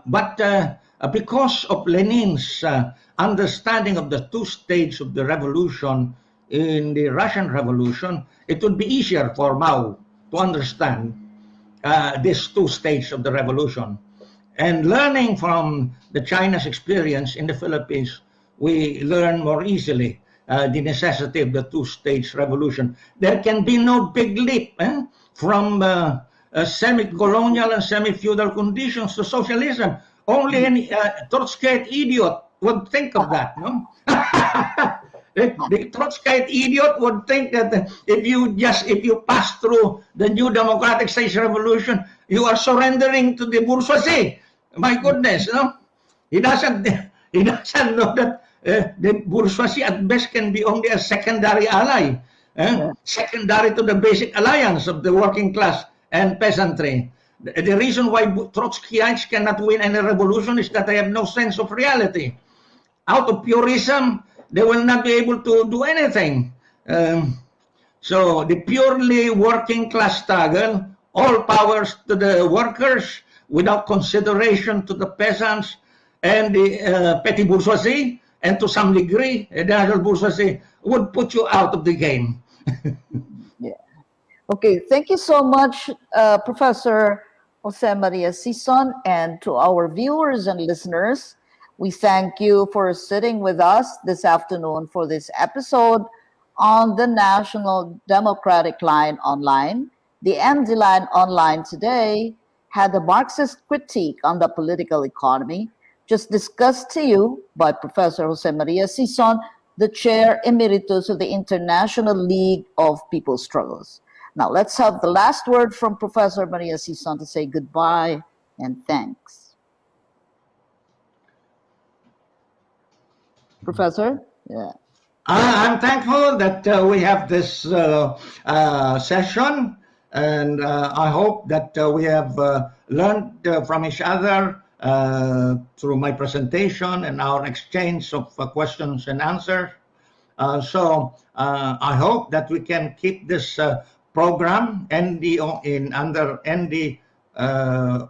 Speaker 6: but uh, because of Lenin's uh, understanding of the two stages of the revolution in the Russian Revolution, it would be easier for Mao to understand uh, these two stages of the revolution. and learning from the China's experience in the Philippines, we learn more easily uh, the necessity of the two-stage revolution. There can be no big leap eh, from uh, uh, semi-colonial and semi-feudal conditions to socialism. Only an uh, Trotskyite idiot would think of that, no? [LAUGHS] the, the Trotskyite idiot would think that if you just if you pass through the new democratic stage revolution, you are surrendering to the bourgeoisie. My goodness, no? He doesn't [LAUGHS] he doesn't know that uh, the bourgeoisie at best can be only a secondary ally, eh? secondary to the basic alliance of the working class and peasantry. The, reason why Trotskyites cannot win any revolution is that they have no sense of reality. Out of purism, they will not be able to do anything. Um, so the purely working class struggle, all powers to the workers without consideration to the peasants and the uh, petty bourgeoisie, and to some degree, the other bourgeoisie would put you out of the game. [LAUGHS]
Speaker 2: Okay, thank you so much, uh, Professor Jose Maria Sison, and to our viewers and listeners. We thank you for sitting with us this afternoon for this episode on the National Democratic Line Online. The ND Line Online today had a Marxist critique on the political economy, just discussed to you by Professor Jose Maria Sison, the Chair Emeritus of the International League of People's Struggles. Now let's have the last word from Professor Maria Sison to say goodbye and thanks. Professor? Yeah.
Speaker 6: Uh, I'm thankful that uh, we have this uh, uh session, and uh, I hope that uh, we have learned from each other through my presentation and our exchange of questions and answers. so I hope that we can keep this program ND in under ND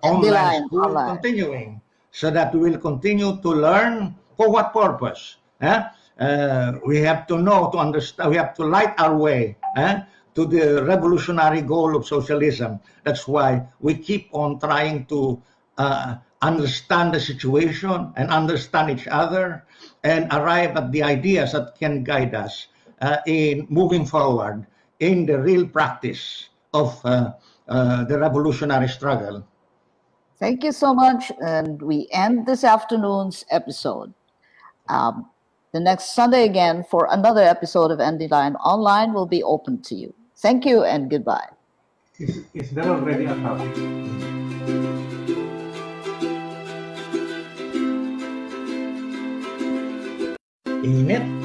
Speaker 6: online school online. continuing, so that we will continue to learn for what purpose Eh? Uh, we have to know, to understand, we have to light our way eh, to the revolutionary goal of socialism. That's why we keep on trying to uh, understand the situation and understand each other and arrive at the ideas that can guide us uh, in moving forward in the real practice of uh, uh, the revolutionary struggle.
Speaker 2: Thank you so much. And we end this afternoon's episode. Um, the next Sunday again for another episode of ND Line Online will be open to you. Thank you and goodbye.
Speaker 5: Is, is there already a topic?
Speaker 6: Init.
Speaker 1: pagwawasto,